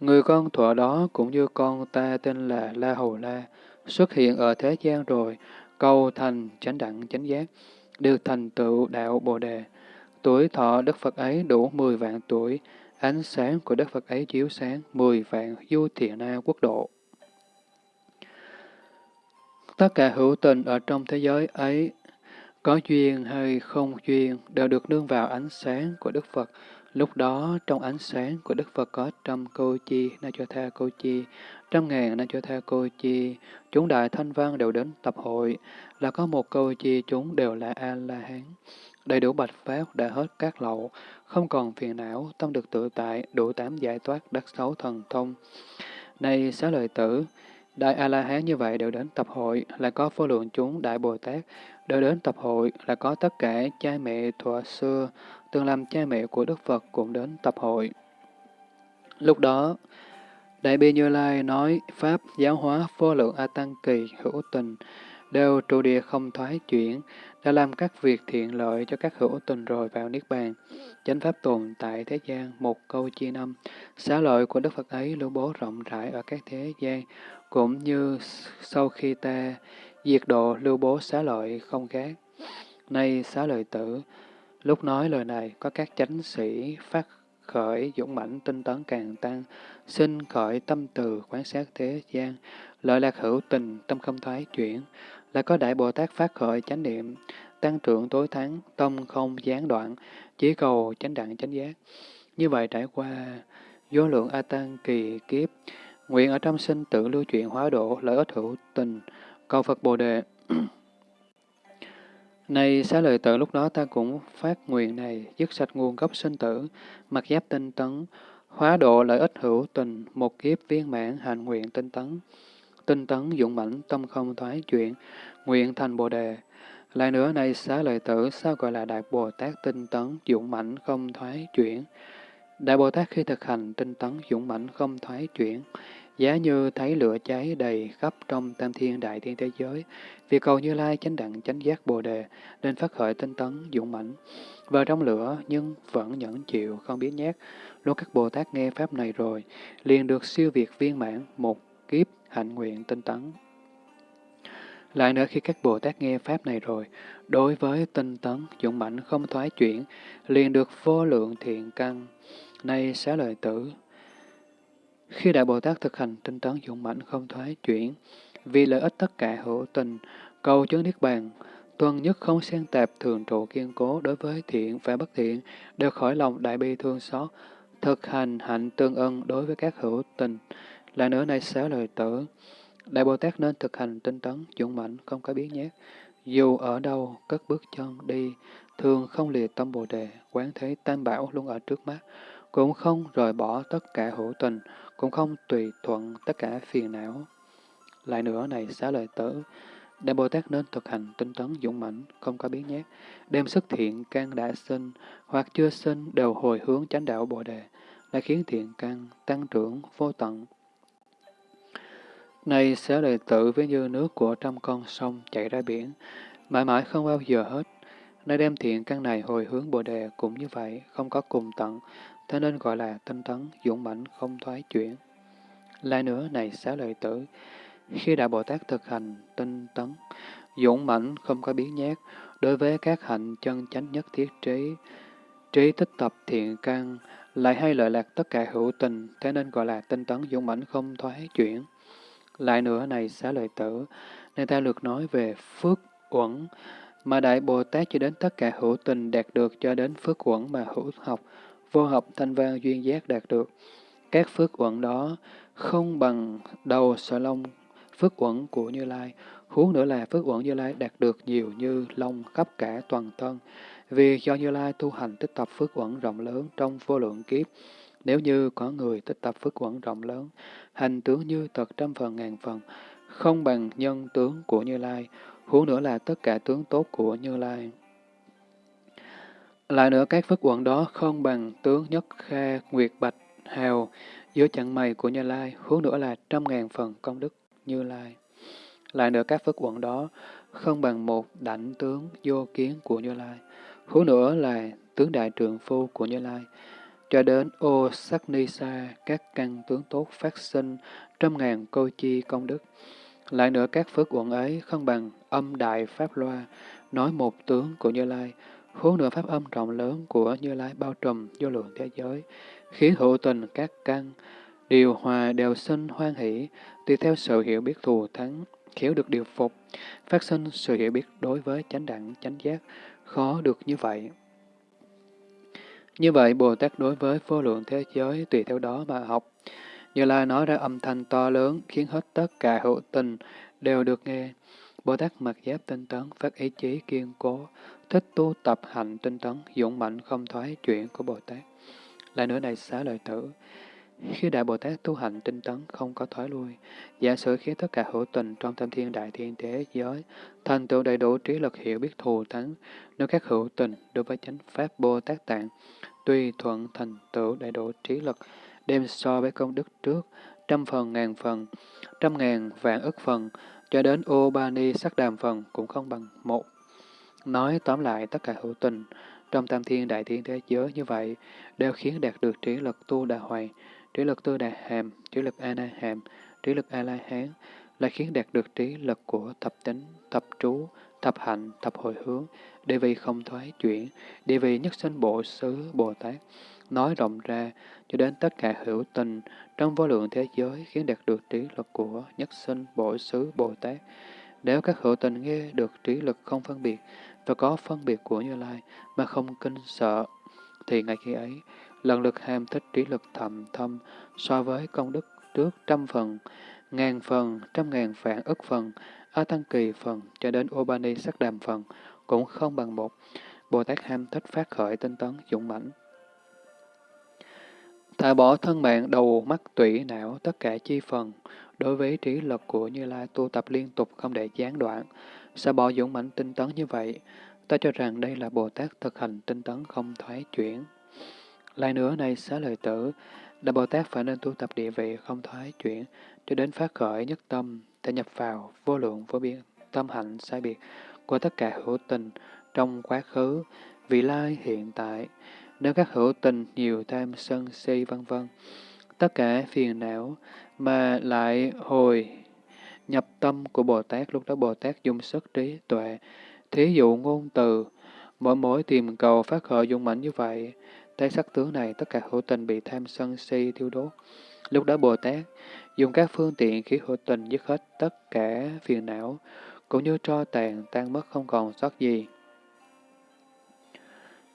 Người con thuở đó cũng như con ta tên là La Hầu La, xuất hiện ở thế gian rồi, cầu thành chánh đẳng chánh giác, được thành tựu đạo Bồ Đề. Tuổi thọ Đức Phật ấy đủ 10 vạn tuổi, ánh sáng của Đức Phật ấy chiếu sáng 10 vạn du thiện na quốc độ. Tất cả hữu tình ở trong thế giới ấy, có duyên hay không duyên, đều được nương vào ánh sáng của Đức Phật. Lúc đó, trong ánh sáng của Đức Phật có trăm cô chi, na cho tha cô chi, trăm ngàn na cho tha cô chi, chúng đại thanh văn đều đến tập hội, là có một cô chi chúng đều là A-la-hán. Đầy đủ bạch pháp đã hết các lậu, không còn phiền não, tâm được tự tại, đủ tám giải thoát đắc sáu thần thông. Này xá lợi tử, Đại A-la-hán như vậy đều đến tập hội, là có vô lượng chúng Đại Bồ Tát, đều đến tập hội, là có tất cả cha mẹ thuở xưa, từng làm cha mẹ của Đức Phật cũng đến tập hội. Lúc đó, Đại Bi Như Lai nói Pháp giáo hóa vô lượng A Tăng Kỳ hữu tình, đều trụ địa không thoái chuyển, đã làm các việc thiện lợi cho các hữu tình rồi vào Niết Bàn. Chánh Pháp tồn tại thế gian, một câu chi năm, xá lợi của Đức Phật ấy lưu bố rộng rãi ở các thế gian, cũng như sau khi ta diệt độ lưu bố xá lợi không khác. Nay xá lợi tử, lúc nói lời này có các chánh sĩ phát khởi dũng mãnh tinh tấn càng tăng, xin khởi tâm từ quán sát thế gian, lợi lạc hữu tình, tâm không thoái chuyển, là có Đại Bồ Tát phát khởi chánh niệm, tăng trưởng tối thắng, tâm không gián đoạn, chỉ cầu chánh đặng chánh giác. Như vậy trải qua vô lượng A Tăng kỳ kiếp, nguyện ở trong sinh tử lưu chuyển hóa độ, lợi ích hữu tình, cầu Phật Bồ Đề. [clears throat] Này xá lợi tử lúc đó ta cũng phát nguyện này, dứt sạch nguồn gốc sinh tử, mặc giáp tinh tấn, hóa độ lợi ích hữu tình, một kiếp viên mãn hành nguyện tinh tấn tinh tấn dũng mãnh tâm không thoái chuyển, nguyện thành Bồ Đề. Lại nữa này xá lợi tử sao gọi là Đại Bồ Tát tinh tấn dũng mãnh không thoái chuyển? Đại Bồ Tát khi thực hành tinh tấn dũng mãnh không thoái chuyển, giá như thấy lửa cháy đầy khắp trong tam thiên đại thiên thế giới, vì cầu Như Lai chánh đẳng chánh giác Bồ Đề, nên phát khởi tinh tấn dũng mãnh. Vào trong lửa nhưng vẫn nhẫn chịu, không biết nhát. Lúc các Bồ Tát nghe Pháp này rồi, liền được siêu việt viên mãn một kiếp hạnh nguyện tinh tấn. Lại nữa khi các Bồ Tát nghe Pháp này rồi, đối với tinh tấn, dũng mãnh không thoái chuyển, liền được vô lượng thiện căn. Nay xá lợi tử, khi Đại Bồ Tát thực hành tinh tấn dũng mãnh không thoái chuyển, vì lợi ích tất cả hữu tình, cầu chứng Niết Bàn, tuân nhất không xen tạp thường trụ kiên cố đối với thiện và bất thiện, đều khỏi lòng đại bi thương xót, thực hành hạnh tương ân đối với các hữu tình, là nữa này xá lời tử, Đại Bồ Tát nên thực hành tinh tấn, dũng mãnh, không có biến nhát. Dù ở đâu, cất bước chân đi, thường không lìa tâm Bồ Đề, quán thế tam bảo luôn ở trước mắt, cũng không rời bỏ tất cả hữu tình, cũng không tùy thuận tất cả phiền não. Lại nữa này xá lợi tử, Đại Bồ Tát nên thực hành tinh tấn dũng mãnh, không có biến nhát, đem sức thiện căn đã sinh hoặc chưa sinh đều hồi hướng chánh đạo Bồ Đề, đã khiến thiện căn tăng trưởng vô tận, này xá lợi tử với như nước của trăm con sông chảy ra biển, mãi mãi không bao giờ hết. Nơi đem thiện căn này hồi hướng Bồ Đề cũng như vậy, không có cùng tận, thế nên gọi là tinh tấn, dũng mãnh không thoái chuyển. Lại nữa, này xá lợi tử, khi Đại Bồ Tát thực hành tinh tấn, dũng mãnh không có biến nhát, đối với các hạnh chân chánh nhất thiết trí, trí tích tập thiện căn, lại hay lợi lạc tất cả hữu tình, thế nên gọi là tinh tấn dũng mãnh không thoái chuyển. Lại nữa này xá lợi tử, nên ta lược nói về phước uẩn, mà Đại Bồ Tát cho đến tất cả hữu tình đạt được cho đến phước uẩn mà hữu học, vô học thanh văn duyên giác đạt được. Các phước uẩn đó không bằng đầu sợi lông phước uẩn của Như Lai, huống nữa là phước uẩn Như Lai đạt được nhiều như lông khắp cả toàn thân, vì do Như Lai tu hành tích tập phước uẩn rộng lớn trong vô lượng kiếp, nếu như có người tích tập phước quẩn rộng lớn, hành tướng như thật trăm phần ngàn phần, không bằng nhân tướng của Như Lai, huống nữa là tất cả tướng tốt của Như Lai. Lại nữa các phước quận đó không bằng tướng nhất kha, nguyệt bạch, hào, dưới chặng mày của Như Lai, hướng nữa là trăm ngàn phần công đức Như Lai. Lại nữa các phước quận đó không bằng một đảnh tướng vô kiến của Như Lai, hướng nữa là tướng đại trượng phu của Như Lai, cho đến ô sắc ni sa, các căn tướng tốt phát sinh trăm ngàn câu chi công đức. Lại nữa các phước quận ấy không bằng âm đại pháp loa, nói một tướng của Như Lai, huống nữa pháp âm rộng lớn của Như Lai bao trùm vô lượng thế giới, khiến hữu tình các căn, điều hòa đều sinh hoan hỷ, tùy theo sự hiểu biết thù thắng, khiếu được điều phục, phát sinh sự hiểu biết đối với chánh đẳng, chánh giác, khó được như vậy. Như vậy, Bồ Tát đối với vô lượng thế giới tùy theo đó mà học. Như Lai nói ra âm thanh to lớn khiến hết tất cả hữu tình đều được nghe. Bồ Tát mặc giáp tinh tấn, phát ý chí kiên cố, thích tu tập hành tinh tấn, dũng mạnh không thoái chuyển của Bồ Tát. Lại nữa này xá lợi tử, khi Đại Bồ Tát tu hành tinh tấn không có thoái lui, giả sử khiến tất cả hữu tình trong tam thiên đại thiên thế giới thành tựu đầy đủ trí lực hiểu biết thù thắng, nếu các hữu tình đối với chánh pháp Bồ Tát tạng, tùy thuận thành tựu đầy đủ trí lực, đem so với công đức trước, trăm phần ngàn phần, trăm ngàn vạn ức phần, cho đến ô ba ni sắc đàm phần cũng không bằng một. Nói tóm lại tất cả hữu tình trong tam thiên đại thiên thế giới như vậy đều khiến đạt được trí lực tu đà hoài, trí lực tu đà hàm, trí lực a na hàm, trí lực a la hán là khiến đạt được trí lực của thập tính, thập trú, thập hạnh, thập hồi hướng, địa vị không thoái chuyển, địa vị nhất sinh bộ xứ Bồ Tát, nói rộng ra cho đến tất cả hữu tình trong vô lượng thế giới khiến đạt được trí lực của nhất sinh bộ xứ Bồ Tát. Nếu các hữu tình nghe được trí lực không phân biệt và có phân biệt của Như Lai mà không kinh sợ, thì ngay khi ấy, lần lực ham thích trí lực thầm thâm so với công đức trước trăm phần, ngàn phần, trăm ngàn vạn ức phần, A Tăng Kỳ phần cho đến Obani sắc đàm phần cũng không bằng một. Bồ Tát ham thích phát khởi tinh tấn dũng mãnh. Thả bỏ thân mạng đầu mắt tủy não tất cả chi phần, đối với trí lực của Như Lai tu tập liên tục không để gián đoạn, Sao bỏ dũng mãnh tinh tấn như vậy. Ta cho rằng đây là Bồ Tát thực hành tinh tấn không thoái chuyển. Lại nữa này xá lời tử, là Bồ Tát phải nên tu tập địa vị không thoái chuyển, cho đến phát khởi nhất tâm, thể nhập vào vô lượng vô biên, tâm hạnh sai biệt của tất cả hữu tình trong quá khứ, vị lai hiện tại, nếu các hữu tình nhiều tham sân si vân vân tất cả phiền não mà lại hồi nhập tâm của Bồ Tát, lúc đó Bồ Tát dùng sức trí tuệ, thí dụ ngôn từ, mỗi mỗi tìm cầu phát khởi dung mạnh như vậy, thấy sắc tướng này tất cả hữu tình bị tham sân si thiêu đốt. Lúc đó Bồ Tát dùng các phương tiện khiến hữu tình dứt hết tất cả phiền não, cũng như cho tàn tan mất không còn sót gì.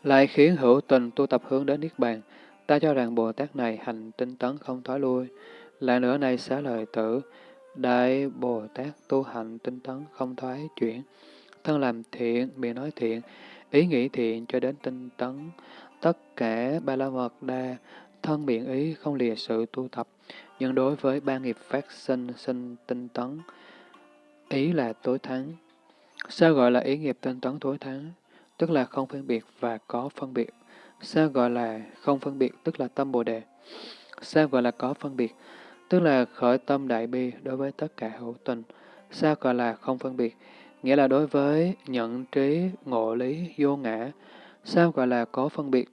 Lại khiến hữu tình tu tập hướng đến Niết Bàn, ta cho rằng Bồ Tát này hành tinh tấn không thoái lui. Lại nữa này xá lời tử, Đại Bồ Tát tu hành tinh tấn không thoái chuyển, thân làm thiện, miệng nói thiện, ý nghĩ thiện cho đến tinh tấn, tất cả ba la mật đa, thân miệng ý không lìa sự tu tập, nhưng đối với ba nghiệp phát sinh sinh tinh tấn, ý là tối thắng. Sao gọi là ý nghiệp tinh tấn tối thắng? Tức là không phân biệt và có phân biệt. Sao gọi là không phân biệt? Tức là tâm Bồ Đề. Sao gọi là có phân biệt? Tức là khởi tâm đại bi đối với tất cả hữu tình. Sao gọi là không phân biệt? Nghĩa là đối với nhận trí, ngộ lý, vô ngã. Sao gọi là có phân biệt?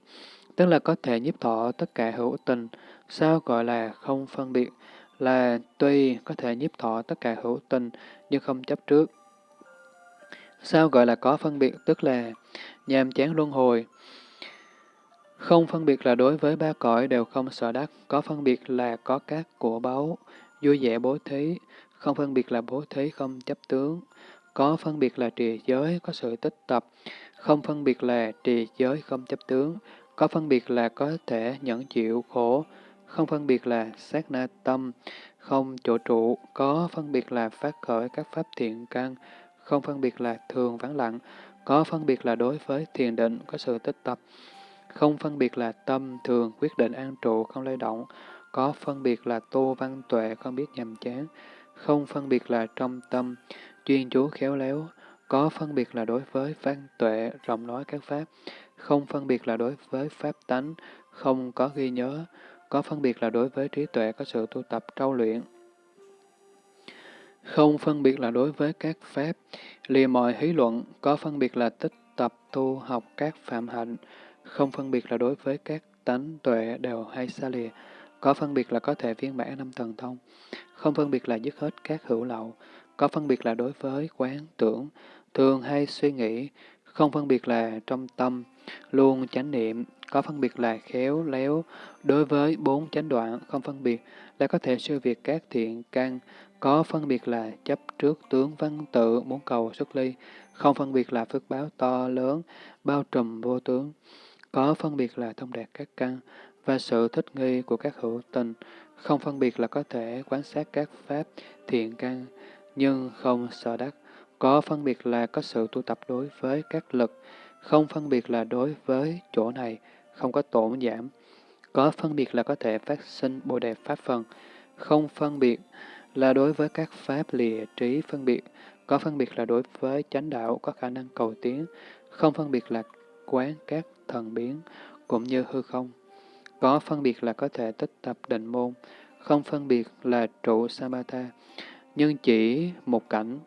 Tức là có thể nhiếp thọ tất cả hữu tình. Sao gọi là không phân biệt? Là tuy có thể nhiếp thọ tất cả hữu tình, nhưng không chấp trước. Sao gọi là có phân biệt? Tức là nhàm chán luân hồi. Không phân biệt là đối với ba cõi đều không sợ đắc, có phân biệt là có các của báu, vui vẻ bố thí, không phân biệt là bố thí không chấp tướng, có phân biệt là trì giới, có sự tích tập, không phân biệt là trì giới không chấp tướng, có phân biệt là có thể nhẫn chịu khổ, không phân biệt là sát na tâm, không chỗ trụ, có phân biệt là phát khởi các pháp thiện căn, không phân biệt là thường vắng lặng, có phân biệt là đối với thiền định, có sự tích tập, không phân biệt là tâm thường quyết định an trụ, không lay động, có phân biệt là tu văn tuệ, không biết nhầm chán, không phân biệt là trong tâm, chuyên chú khéo léo, có phân biệt là đối với văn tuệ, rộng nói các pháp, không phân biệt là đối với pháp tánh, không có ghi nhớ, có phân biệt là đối với trí tuệ có sự tu tập trau luyện. Không phân biệt là đối với các pháp, lìa mọi hí luận, có phân biệt là tích tập tu học các phạm hạnh, không phân biệt là đối với các tánh tuệ đều hay xa lìa, có phân biệt là có thể viên mãn năm thần thông, không phân biệt là dứt hết các hữu lậu, có phân biệt là đối với quán tưởng, thường hay suy nghĩ, không phân biệt là trong tâm, luôn chánh niệm, có phân biệt là khéo léo đối với bốn chánh đoạn, không phân biệt là có thể siêu việt các thiện căn, có phân biệt là chấp trước tướng văn tự muốn cầu xuất ly, không phân biệt là phước báo to lớn, bao trùm vô tướng, có phân biệt là thông đạt các căn và sự thích nghi của các hữu tình, không phân biệt là có thể quan sát các pháp thiện căn, nhưng không sợ đắc, có phân biệt là có sự tu tập đối với các lực, không phân biệt là đối với chỗ này, không có tổn giảm, có phân biệt là có thể phát sinh bồ đề pháp phần, không phân biệt là đối với các pháp lìa trí phân biệt, có phân biệt là đối với chánh đạo có khả năng cầu tiến, không phân biệt là quán các thần biến, cũng như hư không. Có phân biệt là có thể tích tập định môn, không phân biệt là trụ samatha, nhưng chỉ một cảnh.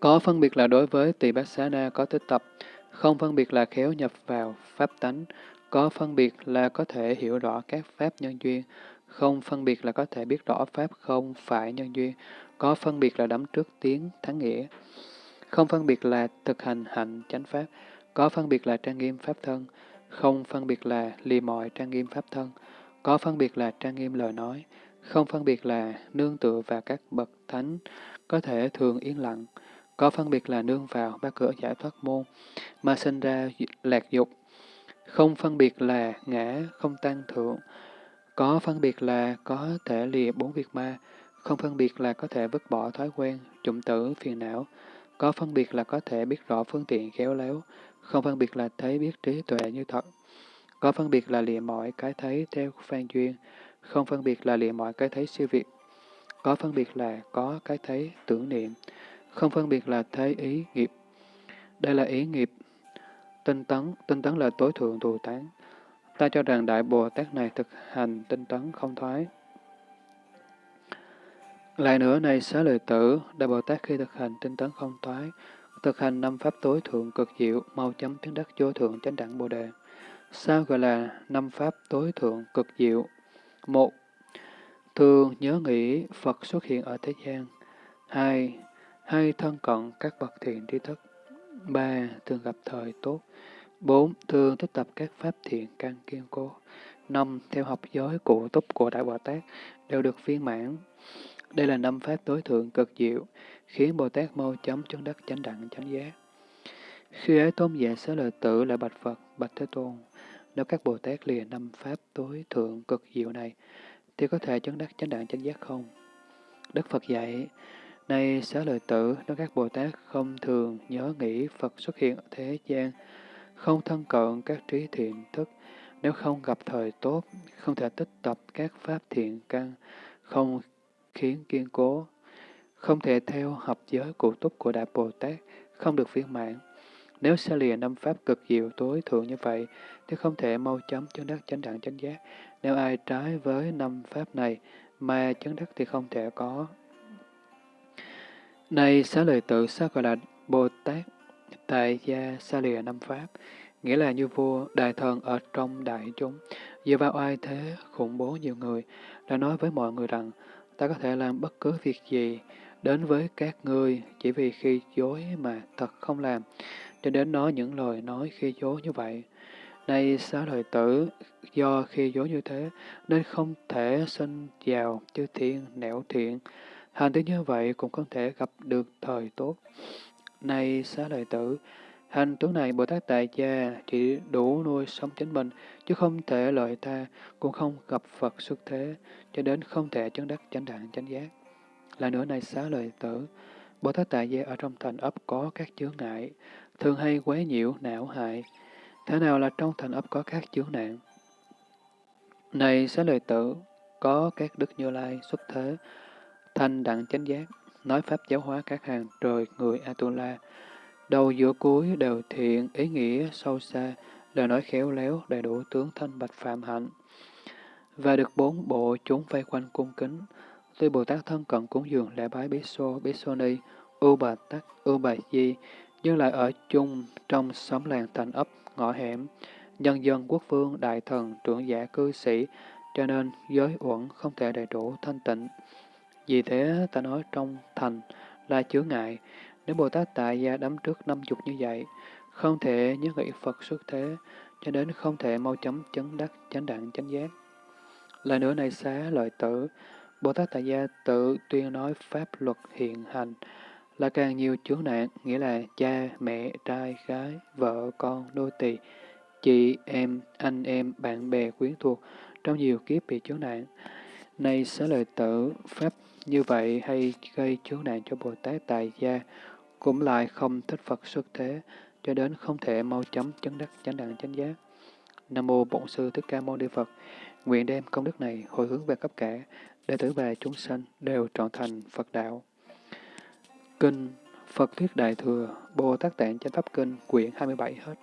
Có phân biệt là đối với tỳ bát xá na có tích tập, không phân biệt là khéo nhập vào pháp tánh, có phân biệt là có thể hiểu rõ các pháp nhân duyên, không phân biệt là có thể biết rõ pháp không phải nhân duyên, có phân biệt là đắm trước tiếng thắng nghĩa, không phân biệt là thực hành hạnh chánh pháp, có phân biệt là trang nghiêm pháp thân, không phân biệt là lì mọi trang nghiêm pháp thân, có phân biệt là trang nghiêm lời nói, không phân biệt là nương tựa vào các bậc thánh, có thể thường yên lặng, có phân biệt là nương vào ba cửa giải thoát môn, mà sinh ra lạc dục, không phân biệt là ngã, không tăng thượng, có phân biệt là có thể lìa bốn việc ma, không phân biệt là có thể vứt bỏ thói quen, trụng tử, phiền não, có phân biệt là có thể biết rõ phương tiện khéo léo, không phân biệt là thấy biết trí tuệ như thật. Có phân biệt là lìa mọi cái thấy theo phan duyên, không phân biệt là lìa mọi cái thấy siêu việt. Có phân biệt là có cái thấy tưởng niệm, không phân biệt là thấy ý nghiệp. Đây là ý nghiệp. Tinh tấn, tinh tấn là tối thượng thù tán. Ta cho rằng Đại Bồ Tát này thực hành tinh tấn không thoái. Lại nữa này xá lợi tử, Đại Bồ Tát khi thực hành tinh tấn không thoái, thực hành năm pháp tối thượng cực diệu, mau chấm tiến đắc vô thượng chánh đẳng Bồ Đề. Sao gọi là năm pháp tối thượng cực diệu? Một, thường nhớ nghĩ Phật xuất hiện ở thế gian. Hai, hay thân cận các bậc thiện tri thức. Ba, thường gặp thời tốt. Bốn, thường thích tập các pháp thiện căn kiên cố. Năm, theo học giới cụ túc của Đại Bồ Tát đều được viên mãn. Đây là năm pháp tối thượng cực diệu, khiến Bồ Tát mau chóng chân đất chánh đẳng chánh giác. Khi ấy tôn giả xá lợi tử lại bạch Phật, bạch Thế Tôn, nếu các Bồ Tát lìa năm pháp tối thượng cực diệu này, thì có thể chấn đắc chánh đẳng chánh giác không? Đức Phật dạy, nay xá lợi tử, nếu các Bồ Tát không thường nhớ nghĩ Phật xuất hiện ở thế gian, không thân cận các trí thiện thức, nếu không gặp thời tốt, không thể tích tập các pháp thiện căn, không khiến kiên cố, không thể theo hợp giới cụ túc của Đại Bồ Tát, không được viên mãn. Nếu xa lìa năm pháp cực diệu tối thượng như vậy, thì không thể mau chóng chứng đắc chánh đẳng chánh giác. Nếu ai trái với năm pháp này, mà chứng đắc thì không thể có. Này xá lời tự sao gọi là Bồ Tát, tại gia xa lìa năm pháp, nghĩa là như vua, đại thần ở trong đại chúng, dựa vào ai thế, khủng bố nhiều người, đã nói với mọi người rằng, ta có thể làm bất cứ việc gì đến với các ngươi chỉ vì khi dối mà thật không làm, cho đến nói những lời nói khi dối như vậy. Nay xá lợi tử, do khi dối như thế, nên không thể sinh vào chư thiên nẻo thiện. Hành tới như vậy cũng không thể gặp được thời tốt. Nay xá lợi tử, hành tướng này Bồ Tát Tại Gia chỉ đủ nuôi sống chính mình, chứ không thể lợi ta, cũng không gặp Phật xuất thế, cho đến không thể chấn đắc chánh đẳng chánh giác. Là nữa này xá lợi tử, Bồ Tát Tại Gia ở trong thành ấp có các chướng ngại, thường hay quấy nhiễu, não hại. Thế nào là trong thành ấp có các chướng nạn? Này xá lợi tử, có các đức như lai xuất thế, thanh đẳng chánh giác, nói pháp giáo hóa các hàng trời người Atula. Đầu giữa cuối đều thiện, ý nghĩa sâu xa, lời nói khéo léo, đầy đủ tướng thanh bạch phạm hạnh. Và được bốn bộ chúng vây quanh cung kính, tuy Bồ Tát thân cận cúng dường lễ bái Bí Xô, Bí Xô Ni, U Bà Tắc, U Bà Di, nhưng lại ở chung trong xóm làng thành ấp, ngõ hẻm, nhân dân quốc vương, đại thần, trưởng giả cư sĩ, cho nên giới uẩn không thể đầy đủ thanh tịnh. Vì thế ta nói trong thành là chướng ngại, nếu Bồ Tát tại gia đắm trước năm chục như vậy, không thể nhớ nghĩ Phật xuất thế, cho đến không thể mau chóng chấn đắc chánh đặng, chánh giác. Lại nữa này xá lợi tử, Bồ Tát Tại Gia tự tuyên nói pháp luật hiện hành, là càng nhiều chướng nạn, nghĩa là cha, mẹ, trai, gái, vợ, con, nô tỳ, chị, em, anh em, bạn bè, quyến thuộc, trong nhiều kiếp bị chướng nạn. Nay xá lợi tử, pháp như vậy hay gây chướng nạn cho Bồ Tát Tại Gia, cũng lại không thích Phật xuất thế, cho đến không thể mau chóng chấn đắc chánh đẳng chánh giác. Nam mô Bổn sư Thích Ca Mâu Ni Phật. Nguyện đem công đức này hồi hướng về cấp cả đệ tử và chúng sanh đều trọn thành Phật đạo. Kinh Phật Thuyết Đại Thừa Bồ Tát Tạng Chánh Pháp Kinh quyển 27 hết.